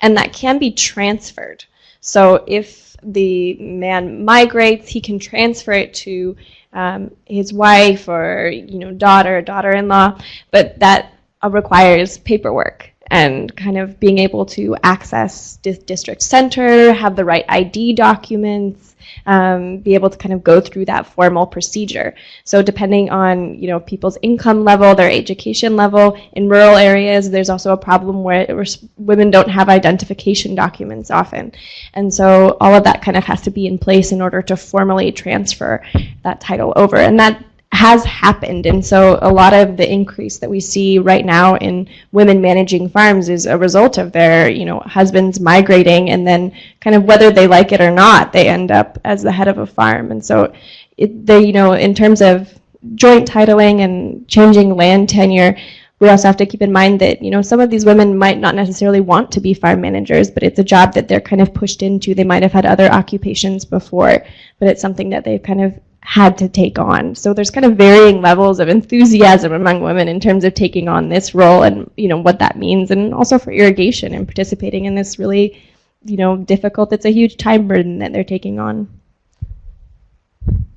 And that can be transferred. So if the man migrates, he can transfer it to um, his wife or you know daughter, daughter-in-law, but that requires paperwork and kind of being able to access di district center, have the right ID documents, um, be able to kind of go through that formal procedure. So depending on you know people's income level, their education level, in rural areas, there's also a problem where, where women don't have identification documents often. And so all of that kind of has to be in place in order to formally transfer that title over. And that has happened. And so a lot of the increase that we see right now in women managing farms is a result of their, you know, husbands migrating and then kind of whether they like it or not, they end up as the head of a farm. And so it, they, you know, in terms of joint titling and changing land tenure, we also have to keep in mind that you know some of these women might not necessarily want to be farm managers, but it's a job that they're kind of pushed into. They might have had other occupations before, but it's something that they've kind of had to take on. So there's kind of varying levels of enthusiasm among women in terms of taking on this role and you know what that means and also for irrigation and participating in this really you know difficult it's a huge time burden that they're taking on.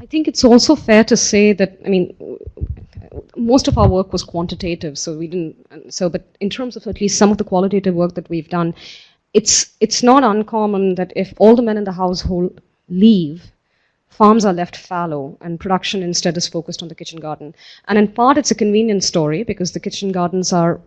I think it's also fair to say that I mean most of our work was quantitative so we didn't so but in terms of at least some of the qualitative work that we've done it's it's not uncommon that if all the men in the household leave farms are left fallow and production instead is focused on the kitchen garden. And in part, it's a convenient story because the kitchen gardens are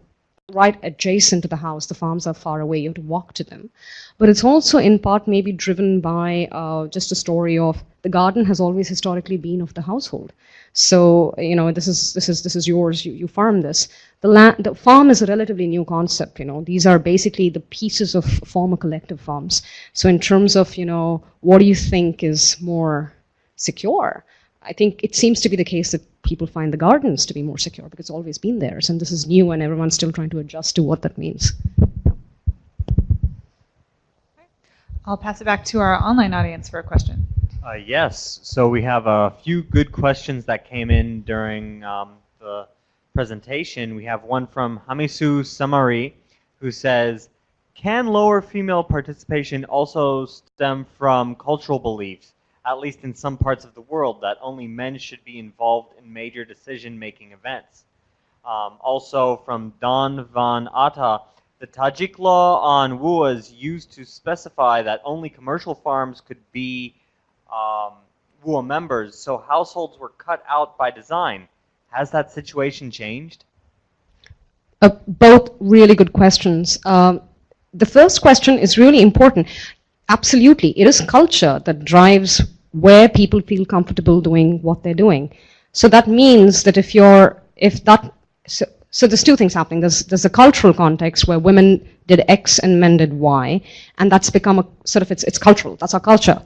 right adjacent to the house. The farms are far away. You have to walk to them. But it's also in part maybe driven by uh, just a story of the garden has always historically been of the household. So you know this is this is this is yours. You, you farm this. The land, the farm is a relatively new concept. You know these are basically the pieces of former collective farms. So in terms of you know what do you think is more secure. I think it seems to be the case that people find the gardens to be more secure because it's always been theirs, and this is new, and everyone's still trying to adjust to what that means. I'll pass it back to our online audience for a question. Uh, yes, so we have a few good questions that came in during um, the presentation. We have one from Hamisu Samari, who says, can lower female participation also stem from cultural beliefs? At least in some parts of the world, that only men should be involved in major decision-making events. Um, also from Don Van Atta, the Tajik law on WUAs used to specify that only commercial farms could be um, WUA members, so households were cut out by design. Has that situation changed? Uh, both really good questions. Um, the first question is really important. Absolutely, it is culture that drives where people feel comfortable doing what they're doing. So that means that if you're, if that, so, so there's two things happening. There's, there's a cultural context where women did X and men did Y, and that's become a sort of, it's, it's cultural, that's our culture.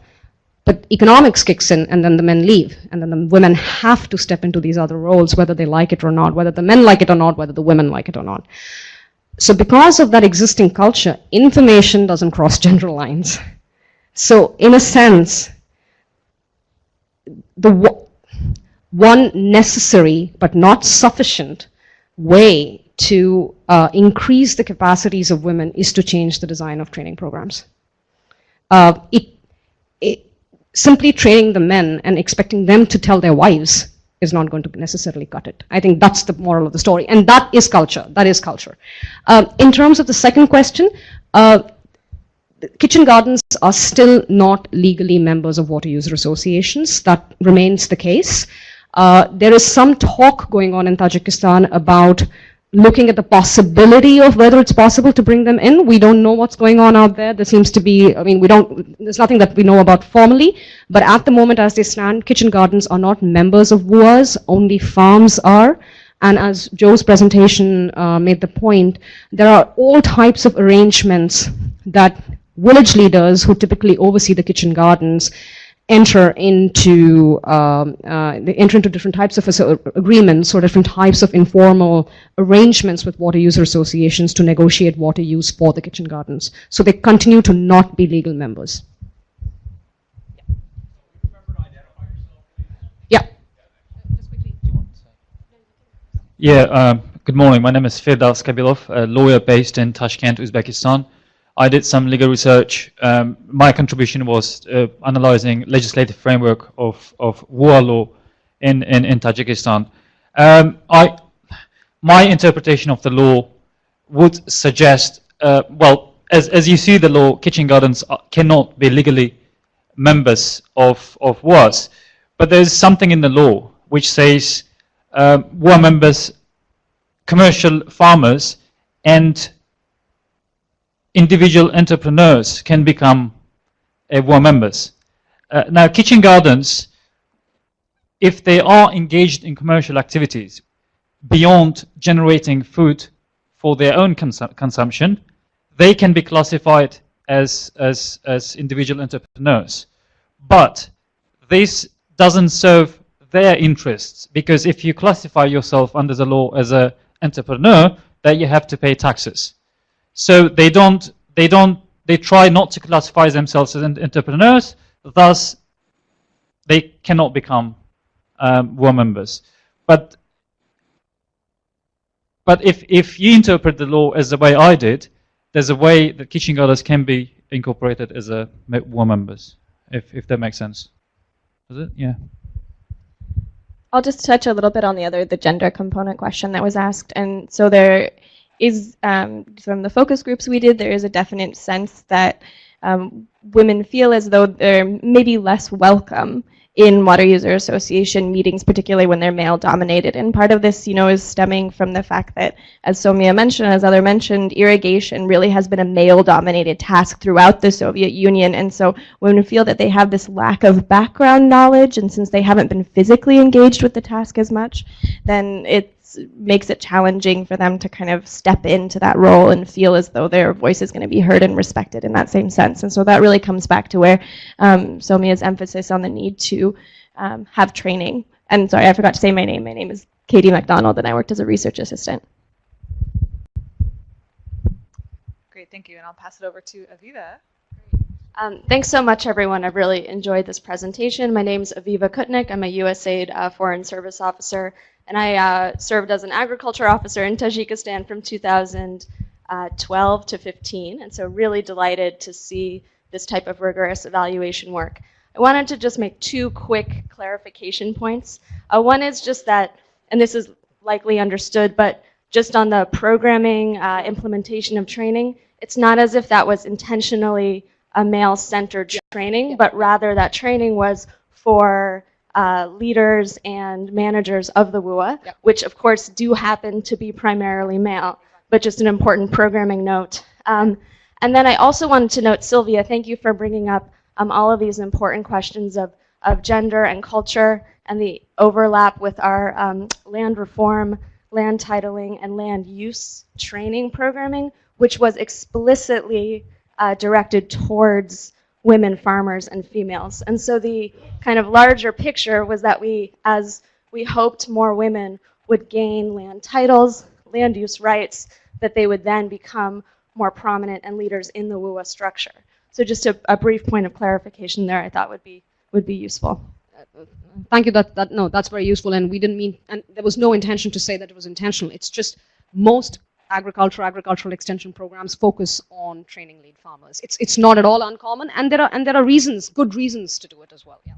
But economics kicks in and then the men leave. And then the women have to step into these other roles, whether they like it or not, whether the men like it or not, whether the women like it or not. So because of that existing culture, information doesn't cross gender lines. So in a sense, the one necessary but not sufficient way to uh, increase the capacities of women is to change the design of training programs. Uh, it, it, simply training the men and expecting them to tell their wives is not going to necessarily cut it. I think that's the moral of the story. And that is culture. That is culture. Um, in terms of the second question, uh, kitchen gardens are still not legally members of water user associations. That remains the case. Uh, there is some talk going on in Tajikistan about looking at the possibility of whether it's possible to bring them in. We don't know what's going on out there. There seems to be, I mean, we don't, there's nothing that we know about formally, but at the moment as they stand, kitchen gardens are not members of WUAs, only farms are. And as Joe's presentation uh, made the point, there are all types of arrangements that village leaders who typically oversee the kitchen gardens enter into um, uh, they enter into different types of agreements or different types of informal arrangements with water user associations to negotiate water use for the kitchen gardens. So they continue to not be legal members. Yeah. Yeah. Um, good morning. My name is Firdaus Kabilov, a lawyer based in Tashkent, Uzbekistan. I did some legal research. Um, my contribution was uh, analyzing legislative framework of, of WUA law in, in, in Tajikistan. Um, I, my interpretation of the law would suggest, uh, well, as, as you see the law, kitchen gardens cannot be legally members of, of WUAs. But there's something in the law which says um, WUA members, commercial farmers, and individual entrepreneurs can become WUA members. Uh, now, kitchen gardens, if they are engaged in commercial activities beyond generating food for their own consumption, they can be classified as, as, as individual entrepreneurs. But this doesn't serve their interests because if you classify yourself under the law as an entrepreneur, then you have to pay taxes. So they don't, they don't, they try not to classify themselves as entrepreneurs, thus they cannot become um, WUA members. But but if, if you interpret the law as the way I did, there's a way that kitchen gardens can be incorporated as a WUA members, if, if that makes sense. Does it? Yeah. I'll just touch a little bit on the other, the gender component question that was asked. And so there is um, from the focus groups we did, there is a definite sense that um, women feel as though they're maybe less welcome in water user association meetings, particularly when they're male dominated. And part of this, you know, is stemming from the fact that, as Soumya mentioned, as other mentioned, irrigation really has been a male dominated task throughout the Soviet Union. And so women feel that they have this lack of background knowledge, and since they haven't been physically engaged with the task as much, then it makes it challenging for them to kind of step into that role and feel as though their voice is going to be heard and respected in that same sense. And so that really comes back to where um, Soumya's emphasis on the need to um, have training. And sorry, I forgot to say my name. My name is Katie McDonald, and I worked as a research assistant. Great, thank you. And I'll pass it over to Aviva. Um, thanks so much, everyone. I've really enjoyed this presentation. My name is Aviva Kutnik. I'm a USAID uh, Foreign Service Officer and I uh, served as an agriculture officer in Tajikistan from 2012 to 15, and so really delighted to see this type of rigorous evaluation work. I wanted to just make two quick clarification points. Uh, one is just that, and this is likely understood, but just on the programming, uh, implementation of training, it's not as if that was intentionally a male-centered yeah. training, but rather that training was for uh, leaders and managers of the WUA, yep. which of course do happen to be primarily male, but just an important programming note. Um, and then I also wanted to note, Sylvia, thank you for bringing up um, all of these important questions of, of gender and culture and the overlap with our um, land reform, land titling, and land use training programming, which was explicitly uh, directed towards women farmers and females. And so the kind of larger picture was that we, as we hoped more women would gain land titles, land use rights, that they would then become more prominent and leaders in the WUA structure. So just a, a brief point of clarification there I thought would be, would be useful. Thank you. That, that no, that's very useful, and we didn't mean, and there was no intention to say that it was intentional. It's just most agriculture, agricultural extension programs focus on training lead farmers. It's, it's not at all uncommon, and there are, and there are reasons, good reasons to do it as well. Yeah.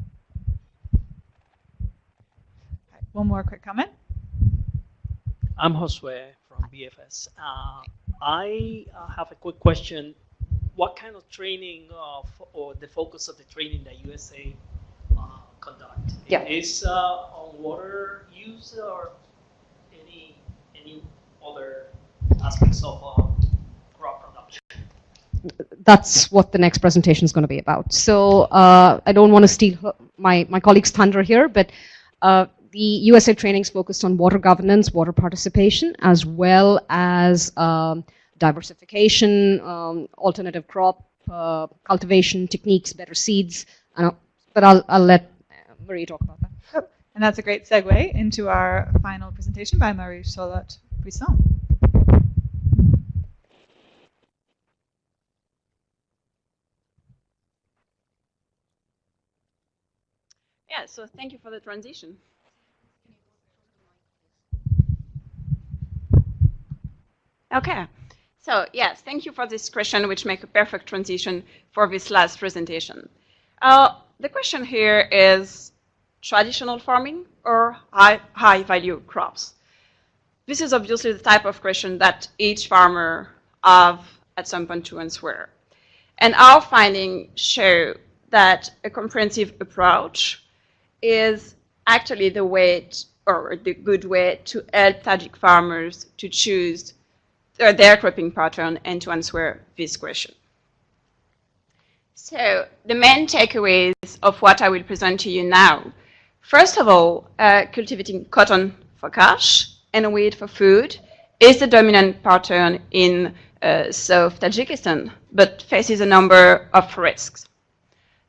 one more quick comment. I'm Josue from BFS. Uh, I uh, have a quick question. What kind of training of, or the focus of the training that USA uh, conduct? Yeah. Is uh, on water use or any any other aspects of uh, crop production? that's what the next presentation is going to be about. So uh, I don't want to steal my, my colleague's thunder here, but uh, the USA training is focused on water governance, water participation, as well as um, diversification, um, alternative crop uh, cultivation techniques, better seeds. Uh, but I'll, I'll let Marie talk about that. And that's a great segue into our final presentation by Marie Charlotte Buisson. Yeah, so thank you for the transition. Okay, so yes, thank you for this question, which make a perfect transition for this last presentation. Uh, the question here is traditional farming or high, high value crops? This is obviously the type of question that each farmer have at some point to answer. And our findings show that a comprehensive approach is actually the way t- or the good way to help Tajik farmers to choose their, their cropping pattern and to answer this question. So the main takeaways of what I will present to you now. First of all, uh, cultivating cotton for cash and wheat for food is the dominant pattern in uh, South Tajikistan, but faces a number of risks.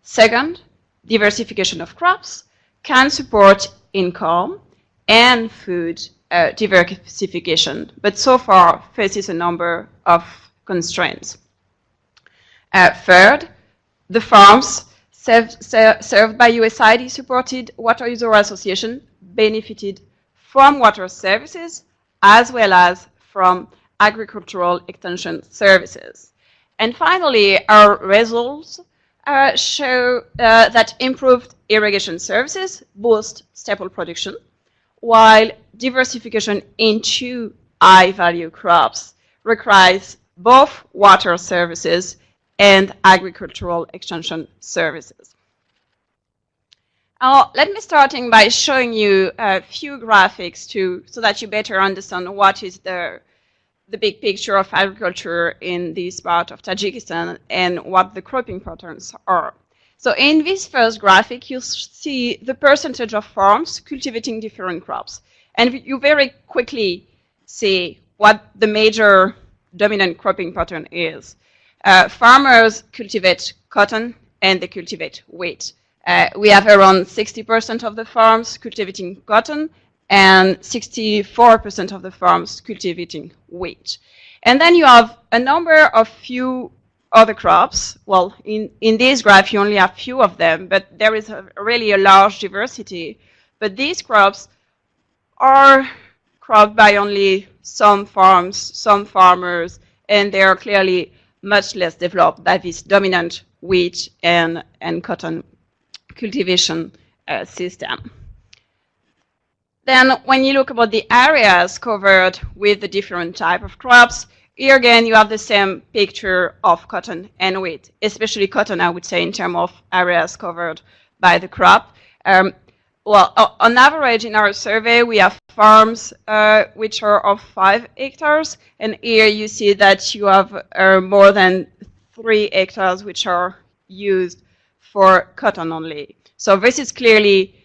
Second, diversification of crops can support income and food uh, diversification, but so far faces a number of constraints. Uh, third, the farms served, served by USAID supported Water User Association benefited from water services as well as from agricultural extension services. And finally, our results uh, show uh, that improved irrigation services boost staple production, while diversification into high-value crops requires both water services and agricultural extension services. Now, let me starting by showing you a few graphics to, so that you better understand what is the, the big picture of agriculture in this part of Tajikistan and what the cropping patterns are. So in this first graphic, you see the percentage of farms cultivating different crops. And you very quickly see what the major dominant cropping pattern is. Uh, farmers cultivate cotton and they cultivate wheat. Uh, we have around 60% of the farms cultivating cotton and 64% of the farms cultivating wheat. And then you have a number of few other crops. Well, in, in this graph, you only have few of them, but there is a, really a large diversity. But these crops are cropped by only some farms, some farmers, and they are clearly much less developed than this dominant wheat and, and cotton cultivation uh, system. Then when you look about the areas covered with the different type of crops, here again you have the same picture of cotton and wheat, especially cotton I would say in terms of areas covered by the crop. Um, well, on average in our survey we have farms uh, which are of five hectares and here you see that you have uh, more than three hectares which are used for cotton only. So this is clearly,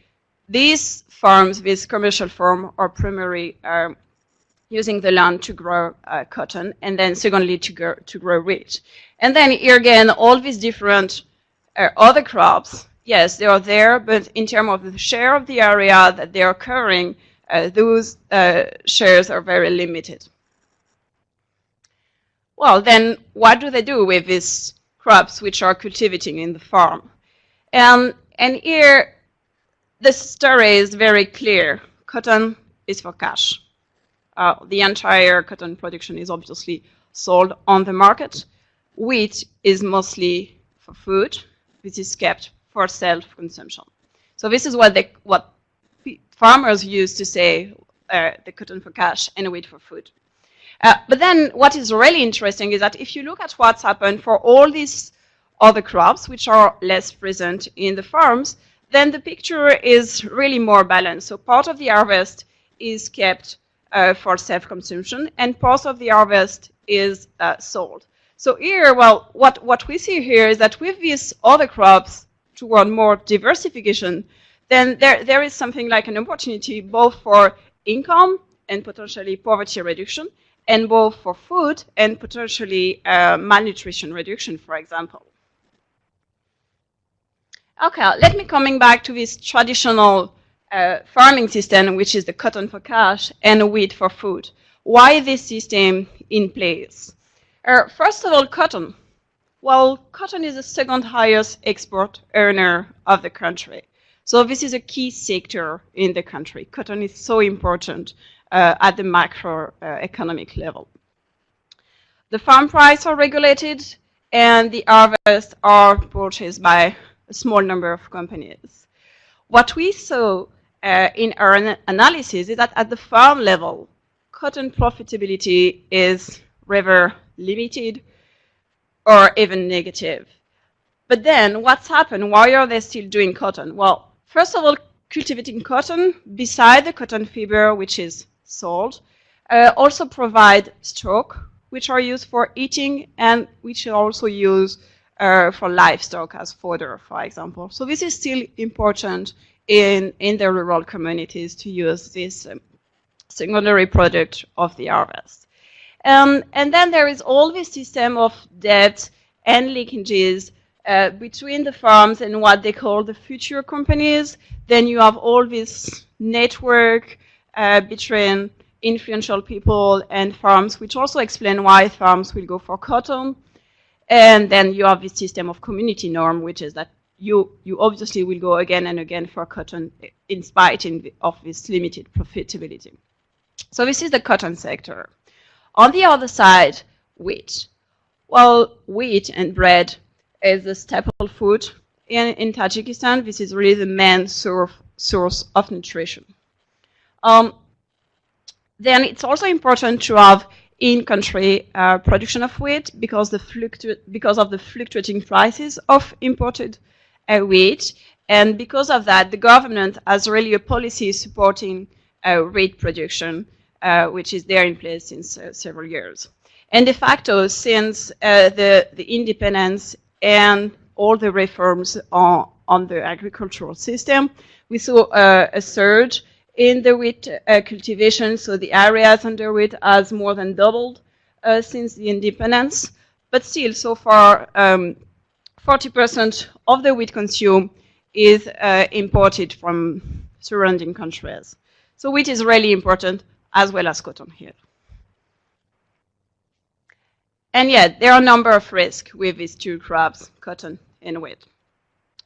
these farms, these commercial farms are primarily uh, using the land to grow uh, cotton and then secondly to grow, to grow wheat. And then here again, all these different uh, other crops, yes, they are there, but in terms of the share of the area that they are covering, uh, those uh, shares are very limited. Well, then what do they do with these crops which are cultivating in the farm? And, and here, the story is very clear. Cotton is for cash. Uh, the entire cotton production is obviously sold on the market. Wheat is mostly for food. This is kept for self-consumption. So this is what, they, what farmers used to say uh, the cotton for cash and wheat for food. Uh, but then what is really interesting is that if you look at what's happened for all these other crops, which are less present in the farms, then the picture is really more balanced. So part of the harvest is kept uh, for self-consumption, and part of the harvest is uh, sold. So here, well, what, what we see here is that with these other crops toward more diversification, then there, there is something like an opportunity both for income and potentially poverty reduction, and both for food and potentially uh, malnutrition reduction, for example. Okay, let me coming back to this traditional uh, farming system, which is the cotton for cash and wheat for food. Why this system in place? Uh, first of all, cotton. Well, cotton is the second highest export earner of the country. So this is a key sector in the country. Cotton is so important uh, at the macroeconomic level. The farm price are regulated and the harvests are purchased by a small number of companies. What we saw uh, in our analysis is that at the farm level, cotton profitability is rather limited or even negative. But then what's happened? Why are they still doing cotton? Well, first of all, cultivating cotton beside the cotton fiber, which is sold, uh, also provide stalk, which are used for eating and which are also used uh, for livestock as fodder, for example. So this is still important in, in the rural communities to use this um, secondary product of the harvest. Um, and then there is all this system of debt and leakages uh, between the farms and what they call the future companies. Then you have all this network uh, between influential people and farms, which also explain why farms will go for cotton. And then you have this system of community norm, which is that you, you obviously will go again and again for cotton in spite in, of this limited profitability. So this is the cotton sector. On the other side, wheat. Well, wheat and bread is the staple food in, in Tajikistan. This is really the main source, source of nutrition. Um, then it's also important to have in-country uh, production of wheat because, the because of the fluctuating prices of imported wheat. And because of that, the government has really a policy supporting uh, wheat production, uh, which is there in place since uh, several years. And de facto, since the, the independence and all the reforms on, on the agricultural system, we saw a surge in the wheat uh, cultivation, so the areas under wheat has more than doubled uh, since the independence. But still, so far, 40% um, of the wheat consumed is uh, imported from surrounding countries. So wheat is really important, as well as cotton here. And yet, there are a number of risks with these two crops, cotton and wheat.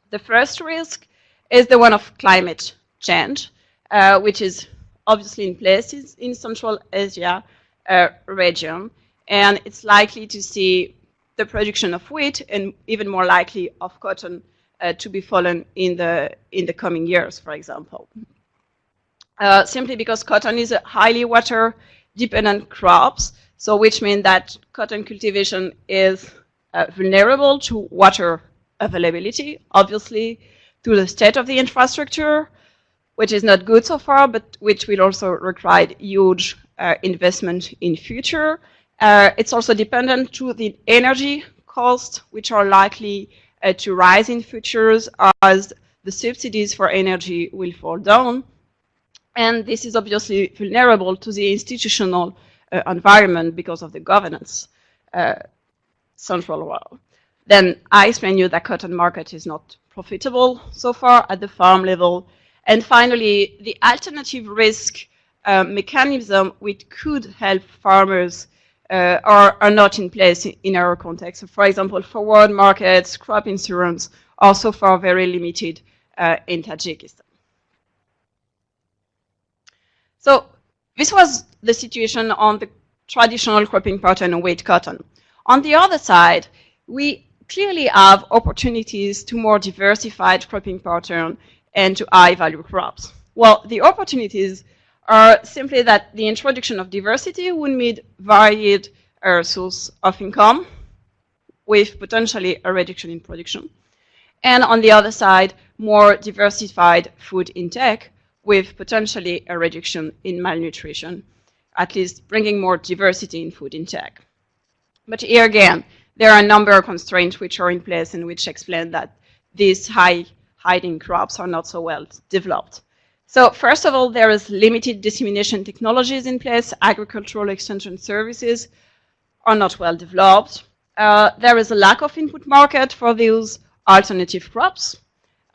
The first risk is the one of climate change. Uh, which is obviously in places in Central Asia uh, region. And it's likely to see the production of wheat and even more likely of cotton uh, to be fallen in the, in the coming years, for example. Uh, simply because cotton is a highly water dependent crops, so which means that cotton cultivation is uh, vulnerable to water availability, obviously, to the state of the infrastructure, which is not good so far, but which will also require huge uh, investment in future. Uh, it's also dependent to the energy costs, which are likely uh, to rise in futures as the subsidies for energy will fall down. And this is obviously vulnerable to the institutional uh, environment because of the governance uh, central role. Then I explained you that cotton market is not profitable so far at the farm level, and finally, the alternative risk uh, mechanism which could help farmers uh, are, are not in place in our context. So for example, forward markets, crop insurance are so far very limited uh, in Tajikistan. So this was the situation on the traditional cropping pattern of wheat cotton. On the other side, we clearly have opportunities to more diversified cropping pattern and to high value crops. Well, the opportunities are simply that the introduction of diversity would mean varied uh, source of income with potentially a reduction in production. And on the other side, more diversified food intake with potentially a reduction in malnutrition, at least bringing more diversity in food intake. But here again, there are a number of constraints which are in place and which explain that these high hiding crops are not so well developed. So first of all, there is limited dissemination technologies in place. Agricultural extension services are not well developed. Uh, there is a lack of input market for these alternative crops.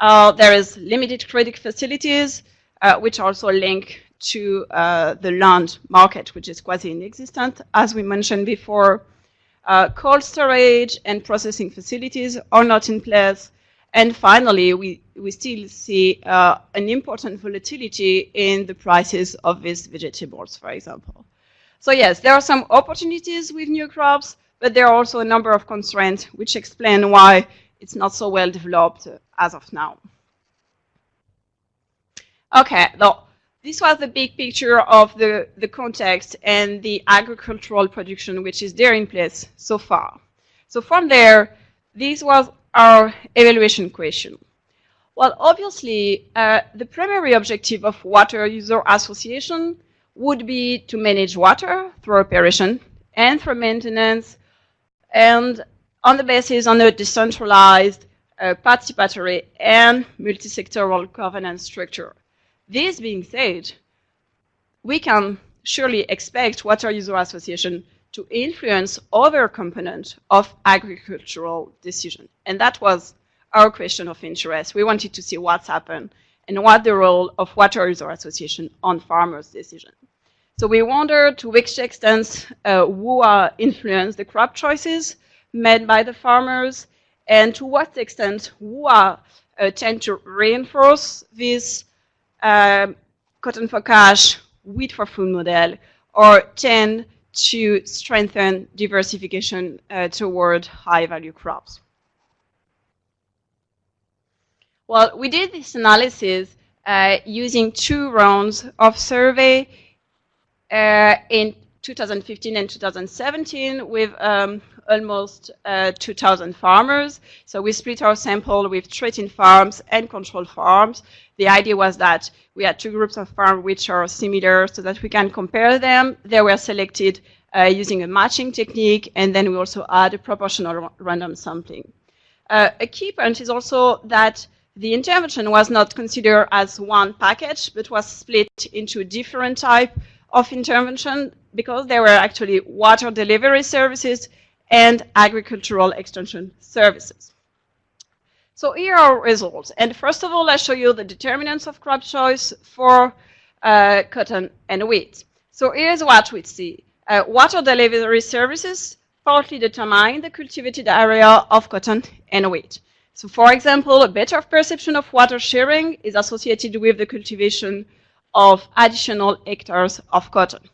Uh, there is limited credit facilities, uh, which also link to uh, the land market, which is quasi inexistent. As we mentioned before, uh, cold storage and processing facilities are not in place. And finally, we, we still see uh, an important volatility in the prices of these vegetables, for example. So yes, there are some opportunities with new crops, but there are also a number of constraints which explain why it's not so well developed as of now. Okay, so this was the big picture of the, the context and the agricultural production which is there in place so far. So from there, this was our evaluation question. Well, obviously, uh, the primary objective of water user association would be to manage water through operation and through maintenance and on the basis on a decentralized, uh, participatory, and multi-sectoral governance structure. This being said, we can surely expect water user association to influence other components of agricultural decision. And that was our question of interest. We wanted to see what's happened and what the role of water user association on farmers' decision. So we wondered to which extent uh, WUA influenced the crop choices made by the farmers, and to what extent WUA uh, tend to reinforce this uh, cotton for cash, wheat for food model, or tend to strengthen diversification uh, toward high-value crops. Well, we did this analysis uh, using two rounds of survey uh, in 2015 and 2017 with um, almost uh, 2,000 farmers. So we split our sample with treating farms and control farms. The idea was that we had two groups of farms which are similar so that we can compare them. They were selected uh, using a matching technique, and then we also add a proportional random sampling. Uh, a key point is also that the intervention was not considered as one package, but was split into different type of intervention because there were actually water delivery services and agricultural extension services. So here are results. And first of all, I show you the determinants of crop choice for uh, cotton and wheat. So here's what we see. Uh, water delivery services partly determine the cultivated area of cotton and wheat. So for example, a better perception of water sharing is associated with the cultivation of additional hectares of cotton.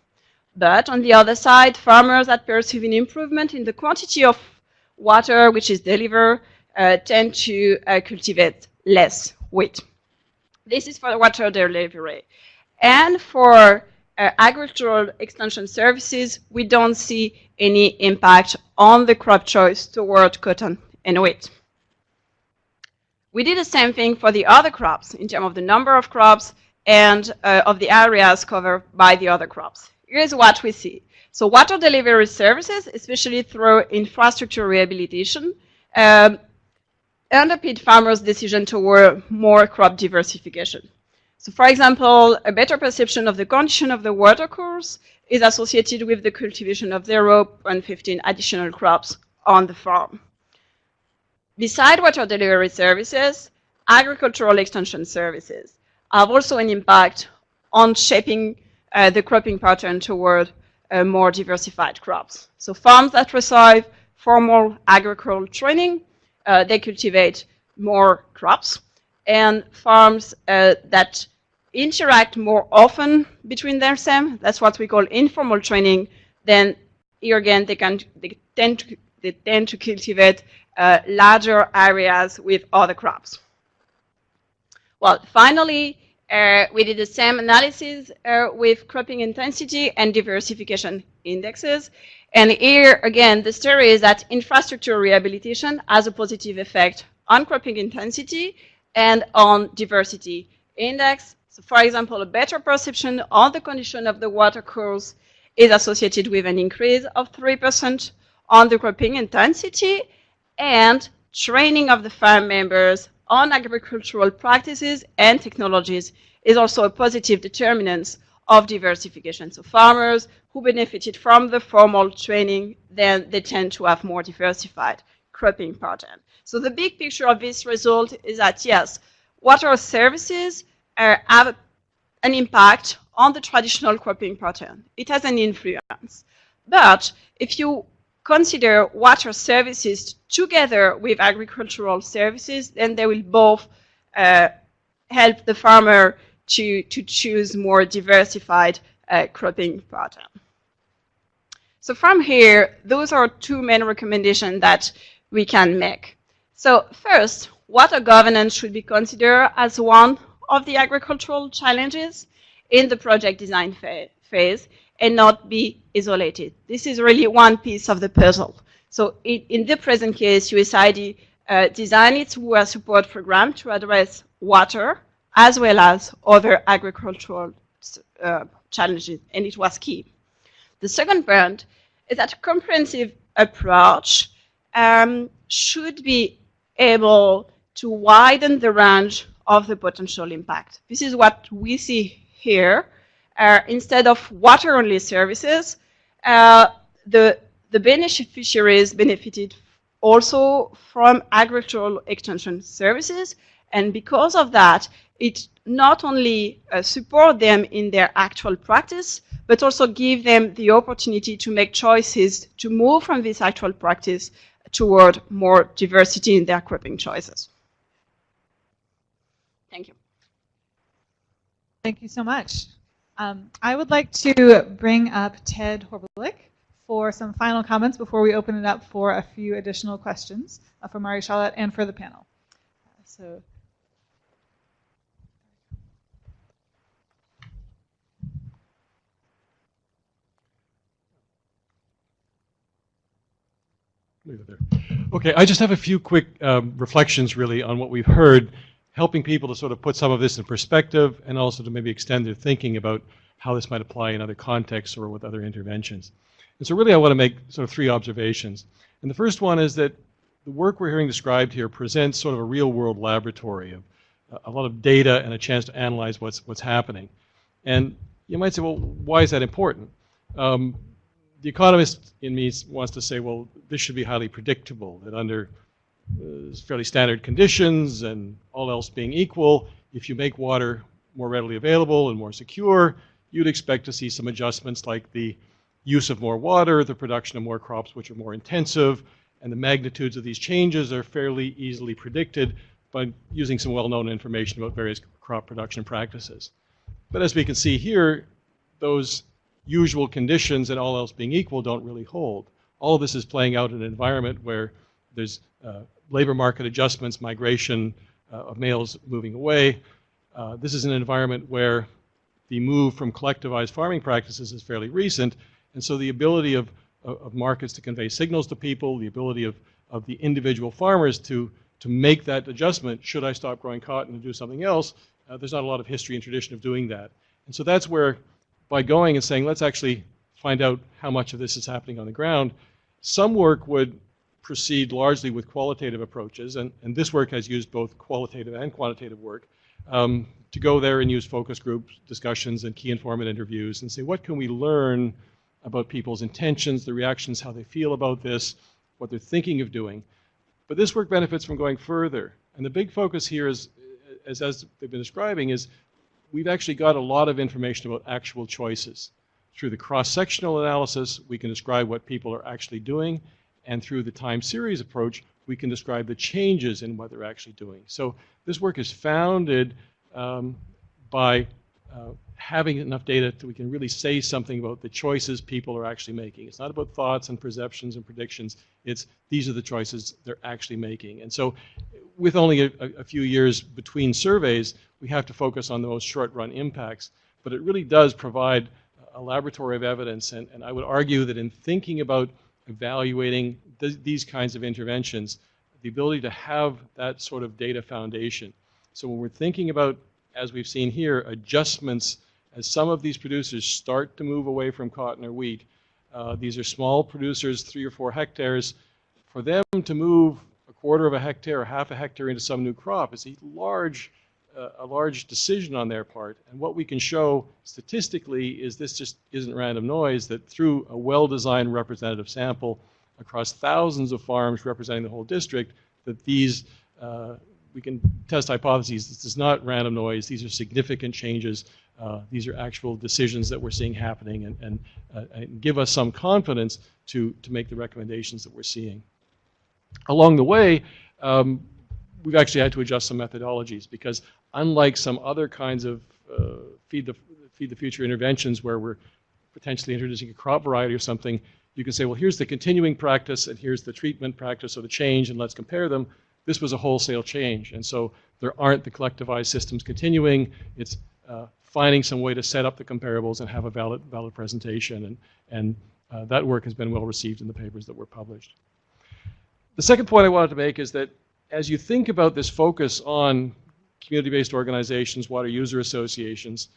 But on the other side, farmers that perceive an improvement in the quantity of water which is delivered uh, tend to uh, cultivate less wheat. This is for water delivery. And for uh, agricultural extension services, we don't see any impact on the crop choice toward cotton and wheat. We did the same thing for the other crops in terms of the number of crops and uh, of the areas covered by the other crops here's what we see. So water delivery services, especially through infrastructure rehabilitation, um, underpinned farmers' decision toward more crop diversification. So for example, a better perception of the condition of the water course is associated with the cultivation of 0 and 15 additional crops on the farm. Beside water delivery services, agricultural extension services have also an impact on shaping uh, the cropping pattern toward uh, more diversified crops. So farms that receive formal agricultural training, uh, they cultivate more crops, and farms uh, that interact more often between themselves, that's what we call informal training, then here again they can they tend to, they tend to cultivate uh, larger areas with other crops. Well, finally, Uh, we did the same analysis uh, with cropping intensity and diversification indexes. And here, again, the story is that infrastructure rehabilitation has a positive effect on cropping intensity and on diversity index. So for example, a better perception on the condition of the water course is associated with an increase of 3% on the cropping intensity and training of the farm members on agricultural practices and technologies is also a positive determinant of diversification. So farmers who benefited from the formal training, then they tend to have more diversified cropping pattern. So the big picture of this result is that yes, water services uh, have an impact on the traditional cropping pattern. It has an influence. But if you consider water services together with agricultural services, then they will both uh, help the farmer to, to choose more diversified uh, cropping pattern. So from here, those are two main recommendations that we can make. So first, water governance should be considered as one of the agricultural challenges in the project design phase and not be isolated. This is really one piece of the puzzle. So it, in the present case, USAID uh, designed its WUA support program to address water as well as other agricultural uh, challenges, and it was key. The second point is that a comprehensive approach um, should be able to widen the range of the potential impact. This is what we see here. Uh, instead of water-only services, uh, the, the beneficiaries benefited also from agricultural extension services, and because of that, it not only uh, support them in their actual practice, but also give them the opportunity to make choices to move from this actual practice toward more diversity in their cropping choices. Thank you. Thank you so much. Um, I would like to bring up Ted Horbulyk for some final comments before we open it up for a few additional questions uh, for Marie Charlotte and for the panel. So. Okay, I just have a few quick um, reflections really on what we've heard, helping people to sort of put some of this in perspective and also to maybe extend their thinking about how this might apply in other contexts or with other interventions. And so really I want to make sort of three observations. And the first one is that the work we're hearing described here presents sort of a real world laboratory of a lot of data and a chance to analyze what's, what's happening. And you might say, well, why is that important? Um, the economist in me wants to say, well, this should be highly predictable, that under uh, fairly standard conditions and all else being equal, if you make water more readily available and more secure, you'd expect to see some adjustments like the use of more water, the production of more crops which are more intensive, and the magnitudes of these changes are fairly easily predicted by using some well-known information about various crop production practices. But as we can see here, those usual conditions and all else being equal don't really hold. All of this is playing out in an environment where there's uh, labor market adjustments, migration uh, of males moving away. Uh, this is an environment where the move from collectivized farming practices is fairly recent, and so the ability of, of markets to convey signals to people, the ability of, of the individual farmers to, to make that adjustment, should I stop growing cotton and do something else, uh, there's not a lot of history and tradition of doing that. And so that's where by going and saying, let's actually find out how much of this is happening on the ground, some work would proceed largely with qualitative approaches, and, and this work has used both qualitative and quantitative work, um, to go there and use focus groups, discussions, and key informant interviews and say, what can we learn about people's intentions, the reactions, how they feel about this, what they're thinking of doing. But this work benefits from going further. And the big focus here is, as, as they've been describing, is we've actually got a lot of information about actual choices. Through the cross-sectional analysis, we can describe what people are actually doing, and through the time series approach, we can describe the changes in what they're actually doing. So this work is founded um, by uh, having enough data that we can really say something about the choices people are actually making. It's not about thoughts and perceptions and predictions. It's these are the choices they're actually making. And so with only a, a few years between surveys, we have to focus on the most short-run impacts. But it really does provide a laboratory of evidence. And, and I would argue that in thinking about evaluating th these kinds of interventions, the ability to have that sort of data foundation. So when we're thinking about, as we've seen here, adjustments as some of these producers start to move away from cotton or wheat, uh, these are small producers, three or four hectares, for them to move a quarter of a hectare or half a hectare into some new crop is a large, a large decision on their part. And what we can show statistically is this just isn't random noise, that through a well-designed representative sample across thousands of farms representing the whole district, that these uh, we can test hypotheses. This is not random noise. These are significant changes. Uh, these are actual decisions that we're seeing happening and, and, uh, and, give us some confidence to, to make the recommendations that we're seeing. Along the way, um, we've actually had to adjust some methodologies because unlike some other kinds of uh, feed, the, feed the future interventions where we're potentially introducing a crop variety or something, you can say, well, here's the continuing practice and here's the treatment practice or the change and let's compare them. This was a wholesale change. And so there aren't the collectivized systems continuing. It's uh, finding some way to set up the comparables and have a valid, valid presentation. And, and uh, that work has been well received in the papers that were published. The second point I wanted to make is that as you think about this focus on community-based organizations, water user associations,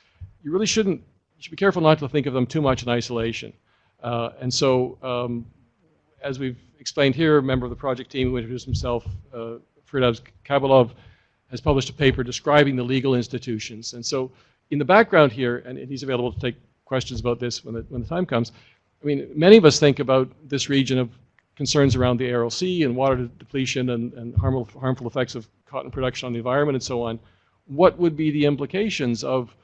you really shouldn't, you should be careful not to think of them too much in isolation. Uh, and so, um, as we've explained here, a member of the project team who introduced himself, uh, Firdaus Kabalov, has published a paper describing the legal institutions. And so, in the background here, and he's available to take questions about this when the, when the time comes, I mean, many of us think about this region of concerns around the Sea and water depletion and, and harmful, harmful effects of cotton production on the environment and so on. What would be the implications of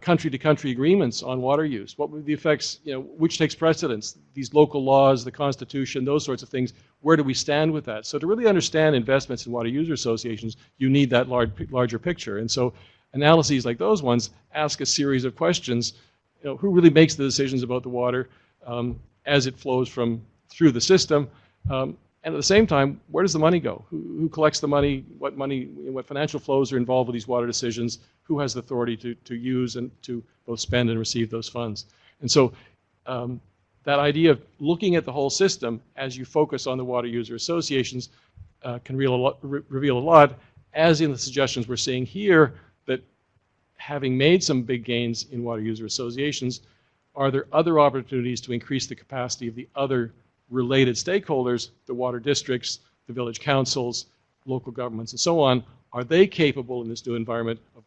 country-to-country -country agreements on water use? What would be the effects, you know, which takes precedence? These local laws, the Constitution, those sorts of things. Where do we stand with that? So to really understand investments in water user associations, you need that large, larger picture. And so analyses like those ones ask a series of questions. You know, who really makes the decisions about the water um, as it flows from through the system? Um, and at the same time, where does the money go? Who, who, collects the money? What money, what financial flows are involved with these water decisions? Who has the authority to, to use and to both spend and receive those funds? And so um, that idea of looking at the whole system as you focus on the water user associations uh, can a, lot, re reveal a lot, as in the suggestions we're seeing here, that having made some big gains in water user associations, are there other opportunities to increase the capacity of the other related stakeholders, the water districts, the village councils, local governments, and so on, are they capable in this new environment of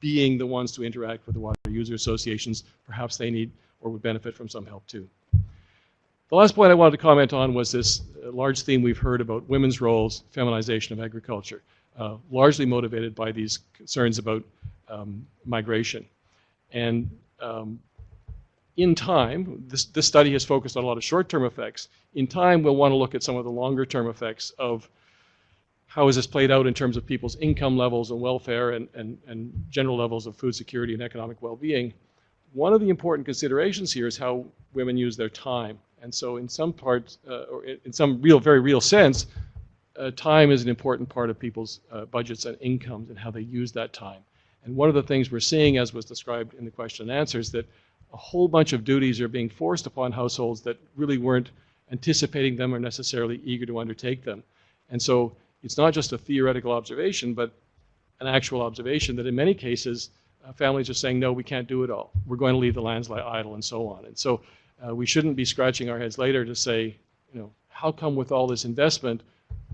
being the ones to interact with the water user associations? Perhaps they need or would benefit from some help too. The last point I wanted to comment on was this large theme we've heard about women's roles, feminization of agriculture, uh, largely motivated by these concerns about um, migration. And um, in time, this, this study has focused on a lot of short-term effects. In time, we'll want to look at some of the longer-term effects of how is this played out in terms of people's income levels and welfare and, and, and general levels of food security and economic well-being. One of the important considerations here is how women use their time. And so in some part, uh, or in some real, very real sense, uh, time is an important part of people's uh, budgets and incomes and how they use that time. And one of the things we're seeing, as was described in the question and answers, that a whole bunch of duties are being forced upon households that really weren't anticipating them or necessarily eager to undertake them. And so it's not just a theoretical observation, but an actual observation that in many cases, uh, families are saying, no, we can't do it all. We're going to leave the lands lie idle and so on. And so uh, we shouldn't be scratching our heads later to say, you know, how come with all this investment,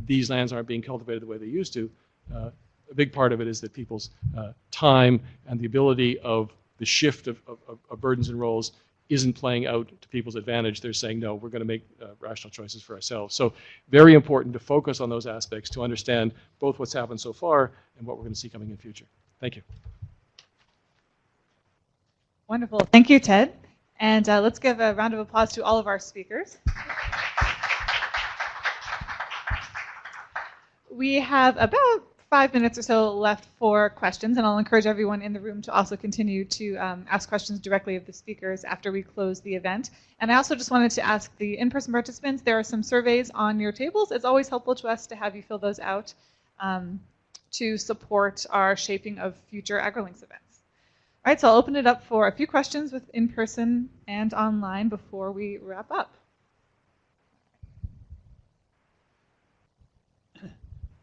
these lands aren't being cultivated the way they used to? Uh, a big part of it is that people's uh, time and the ability of the shift of, of, of, burdens and roles isn't playing out to people's advantage. They're saying, no, we're going to make uh, rational choices for ourselves. So very important to focus on those aspects to understand both what's happened so far and what we're going to see coming in the future. Thank you. Wonderful. Thank you, Ted. And uh, let's give a round of applause to all of our speakers. We have about five minutes or so left for questions, and I'll encourage everyone in the room to also continue to um, ask questions directly of the speakers after we close the event. And I also just wanted to ask the in-person participants, there are some surveys on your tables. It's always helpful to us to have you fill those out um, to support our shaping of future AgriLinks events. All right, so I'll open it up for a few questions with in-person and online before we wrap up.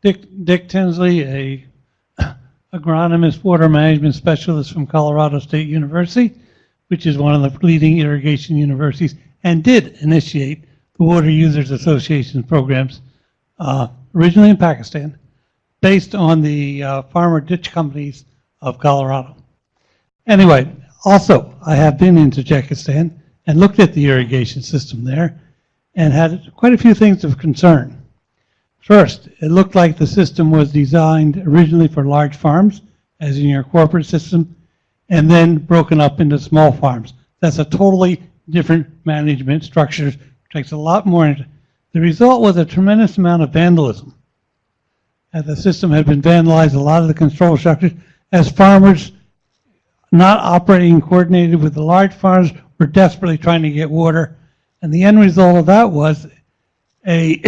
Dick, Dick Tinsley, a agronomist water management specialist from Colorado State University, which is one of the leading irrigation universities, and did initiate the Water Users Association programs uh, originally in Pakistan, based on the uh, farmer ditch companies of Colorado. Anyway, also, I have been in Tajikistan and looked at the irrigation system there and had quite a few things of concern. First, it looked like the system was designed originally for large farms, as in your corporate system, and then broken up into small farms. That's a totally different management structure, takes a lot more. The result was a tremendous amount of vandalism. As the system had been vandalized, a lot of the control structures, as farmers not operating coordinated with the large farms were desperately trying to get water. And the end result of that was a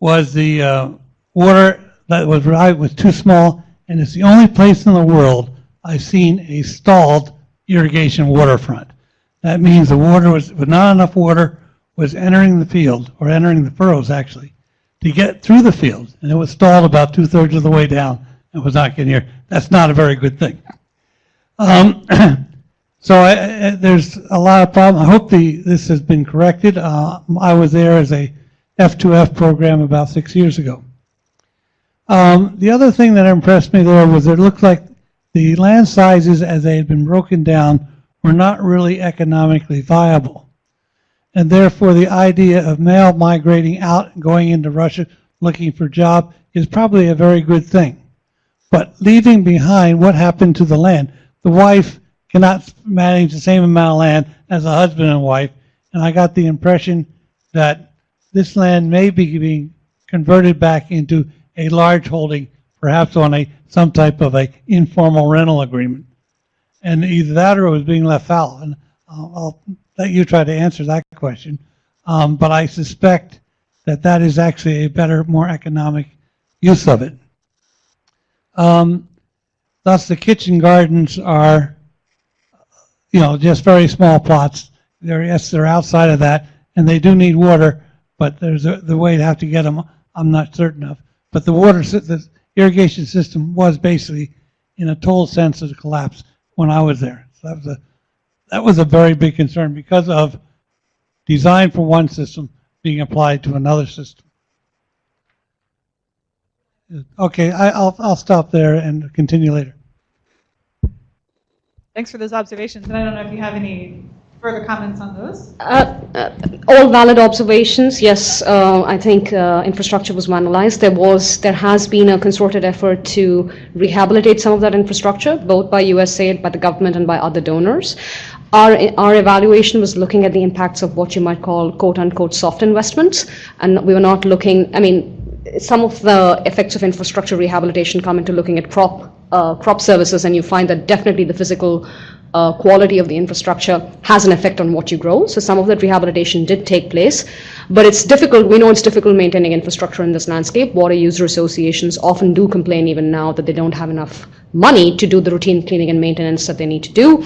was the uh, water that was right was too small, and it's the only place in the world I've seen a stalled irrigation waterfront. That means the water was, with not enough water was entering the field, or entering the furrows actually, to get through the field, and it was stalled about two thirds of the way down and was not getting here. That's not a very good thing. Um, so I, I, there's a lot of problem. I hope the this has been corrected. Uh, I was there as a F2F program about six years ago. Um, the other thing that impressed me there was it looked like the land sizes as they had been broken down were not really economically viable. And therefore the idea of male migrating out and going into Russia looking for job is probably a very good thing. But leaving behind what happened to the land, the wife cannot manage the same amount of land as a husband and wife. And I got the impression that this land may be being converted back into a large holding, perhaps on a some type of a informal rental agreement. And either that or it was being left out. And I'll, I'll let you try to answer that question. Um, but I suspect that that is actually a better, more economic use of it. Um, thus, the kitchen gardens are, you know, just very small plots. They're, yes, they're outside of that, and they do need water, but there's a, the way to have to get them, I'm not certain of. But the water, the irrigation system was basically in a total sense of collapse when I was there. So that was a, that was a very big concern because of design for one system being applied to another system. Okay, I, I'll, I'll stop there and continue later. Thanks for those observations. And I don't know if you have any Further comments on those? Uh, uh, all valid observations. Yes, uh, I think uh, infrastructure was vandalized. There was, there has been a concerted effort to rehabilitate some of that infrastructure, both by USAID, by the government, and by other donors. Our, our evaluation was looking at the impacts of what you might call quote unquote soft investments, and we were not looking. I mean, some of the effects of infrastructure rehabilitation come into looking at crop uh, crop services, and you find that definitely the physical uh, quality of the infrastructure has an effect on what you grow. So some of that rehabilitation did take place, but it's difficult. We know it's difficult maintaining infrastructure in this landscape. Water user associations often do complain even now that they don't have enough money to do the routine cleaning and maintenance that they need to do.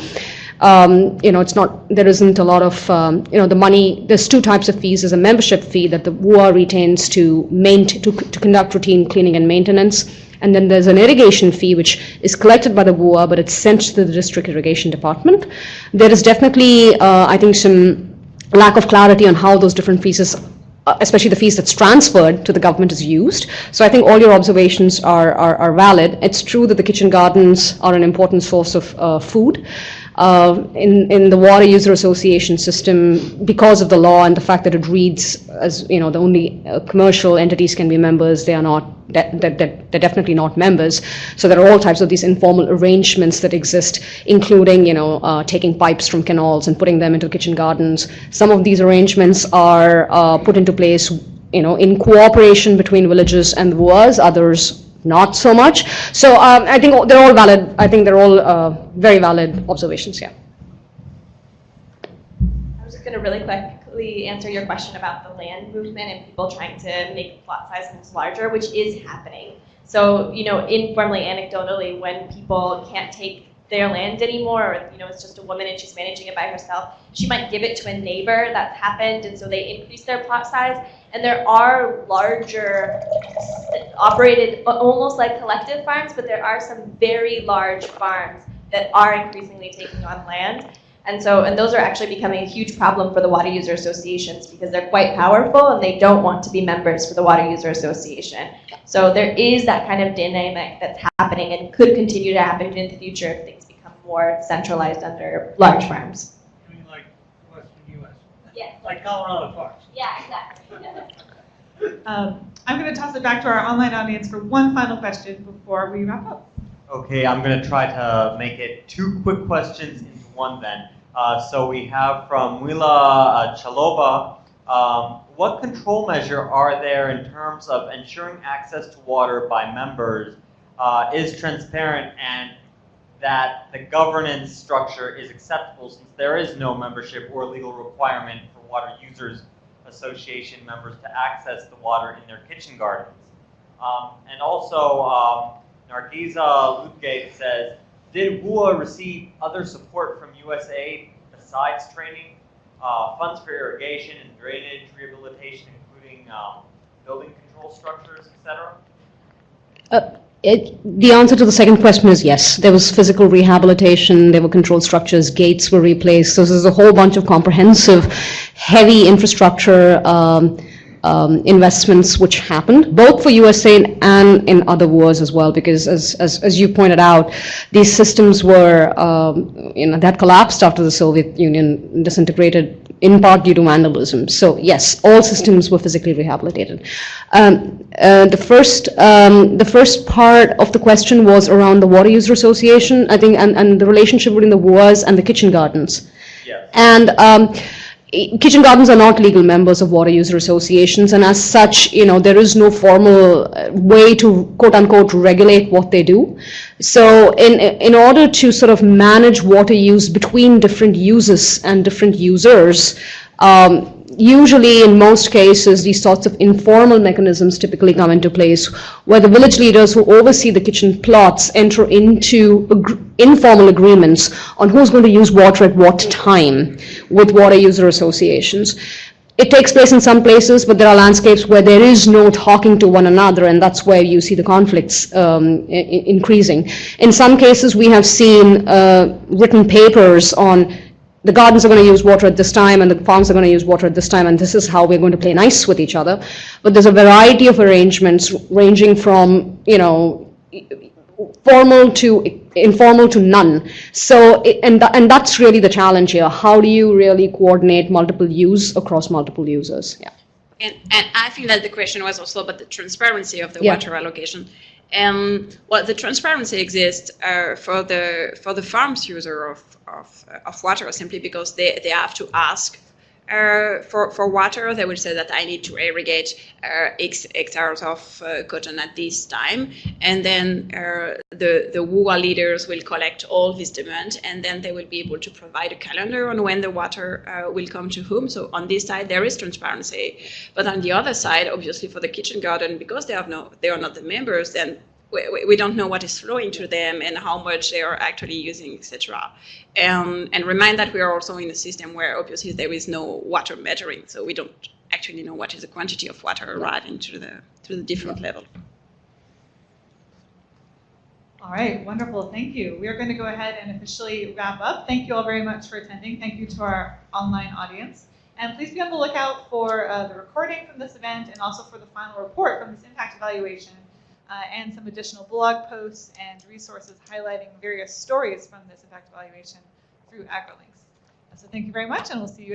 Um, you know, it's not, there isn't a lot of, um, you know, the money, there's two types of fees. There's a membership fee that the WUA retains to, main, to, to conduct routine cleaning and maintenance and then there's an irrigation fee which is collected by the WUA, but it's sent to the district irrigation department. There is definitely, uh, I think, some lack of clarity on how those different fees uh, especially the fees that's transferred to the government is used. So I think all your observations are, are, are valid. It's true that the kitchen gardens are an important source of uh, food uh, in, in the Water User Association system, because of the law and the fact that it reads as, you know, the only uh, commercial entities can be members, they are not, de de de they're definitely not members. So there are all types of these informal arrangements that exist, including, you know, uh, taking pipes from canals and putting them into kitchen gardens. Some of these arrangements are uh, put into place you know, in cooperation between villages and WUAs, others not so much. So um, I think they're all valid. I think they're all uh, very valid observations. Yeah. I was just going to really quickly answer your question about the land movement and people trying to make plot sizes larger, which is happening. So, you know, informally, anecdotally, when people can't take their land anymore, or, you know, it's just a woman and she's managing it by herself, she might give it to a neighbor. That's happened, and so they increase their plot size. And there are larger, operated almost like collective farms, but there are some very large farms that are increasingly taking on land. And so, and those are actually becoming a huge problem for the water user associations because they're quite powerful and they don't want to be members for the water user association. So there is that kind of dynamic that's happening and could continue to happen in the future if things more centralized under large farms. You mean like Western US? Yeah. Like Colorado Parks? Yeah, exactly. Um, I'm going to toss it back to our online audience for one final question before we wrap up. Okay, I'm going to try to make it two quick questions into one then. Uh, so we have from Wila uh, Chaloba, um, what control measure are there in terms of ensuring access to water by members uh, is transparent and that the governance structure is acceptable since there is no membership or legal requirement for water users association members to access the water in their kitchen gardens. Um, and also, um, Nargiza Lutgate says, did WUA receive other support from USAID besides training, uh, funds for irrigation and drainage rehabilitation, including um, building control structures, etc.? Uh, it, the answer to the second question is yes. There was physical rehabilitation, there were control structures, gates were replaced. So there's a whole bunch of comprehensive, heavy infrastructure um, um, investments which happened, both for USA and in other wars as well, because as, as, as you pointed out, these systems were, um, you know, that collapsed after the Soviet Union disintegrated in part due to vandalism. So yes, all systems were physically rehabilitated. Um, uh, the first, um, the first part of the question was around the Water User Association, I think, and, and the relationship between the WUAs and the kitchen gardens. Yes. And um, kitchen gardens are not legal members of water user associations, and as such, you know, there is no formal uh, way to quote unquote regulate what they do. So, in in order to sort of manage water use between different users and different users. Um, usually in most cases these sorts of informal mechanisms typically come into place where the village leaders who oversee the kitchen plots enter into ag informal agreements on who's going to use water at what time with water user associations. It takes place in some places, but there are landscapes where there is no talking to one another, and that's where you see the conflicts um, increasing. In some cases, we have seen uh, written papers on the gardens are going to use water at this time and the farms are going to use water at this time and this is how we're going to play nice with each other. But there's a variety of arrangements ranging from, you know, formal to informal to none. So, and, th and that's really the challenge here. How do you really coordinate multiple use across multiple users? Yeah. And, and I think that the question was also about the transparency of the Yeah. water allocation. And well, the transparency exists uh, for the for the farms user of of, of water simply because they, they have to ask uh, for for water. They will say that I need to irrigate uh, X hectares of uh, cotton at this time, and then uh, the the WUA leaders will collect all this demand, and then they will be able to provide a calendar on when the water uh, will come to whom. So on this side there is transparency, but on the other side, obviously for the kitchen garden, because they have no they are not the members, then we, we don't know what is flowing to them and how much they are actually using, etc. Um, and remind that we are also in a system where obviously there is no water measuring, so we don't actually know what is the quantity of water arriving to the to the different level. All right, wonderful. Thank you. We are going to go ahead and officially wrap up. Thank you all very much for attending. Thank you to our online audience. And please be on the lookout for uh, the recording from this event and also for the final report from this impact evaluation uh, and some additional blog posts and resources highlighting various stories from this impact evaluation through AgriLinks. So thank you very much, and we'll see you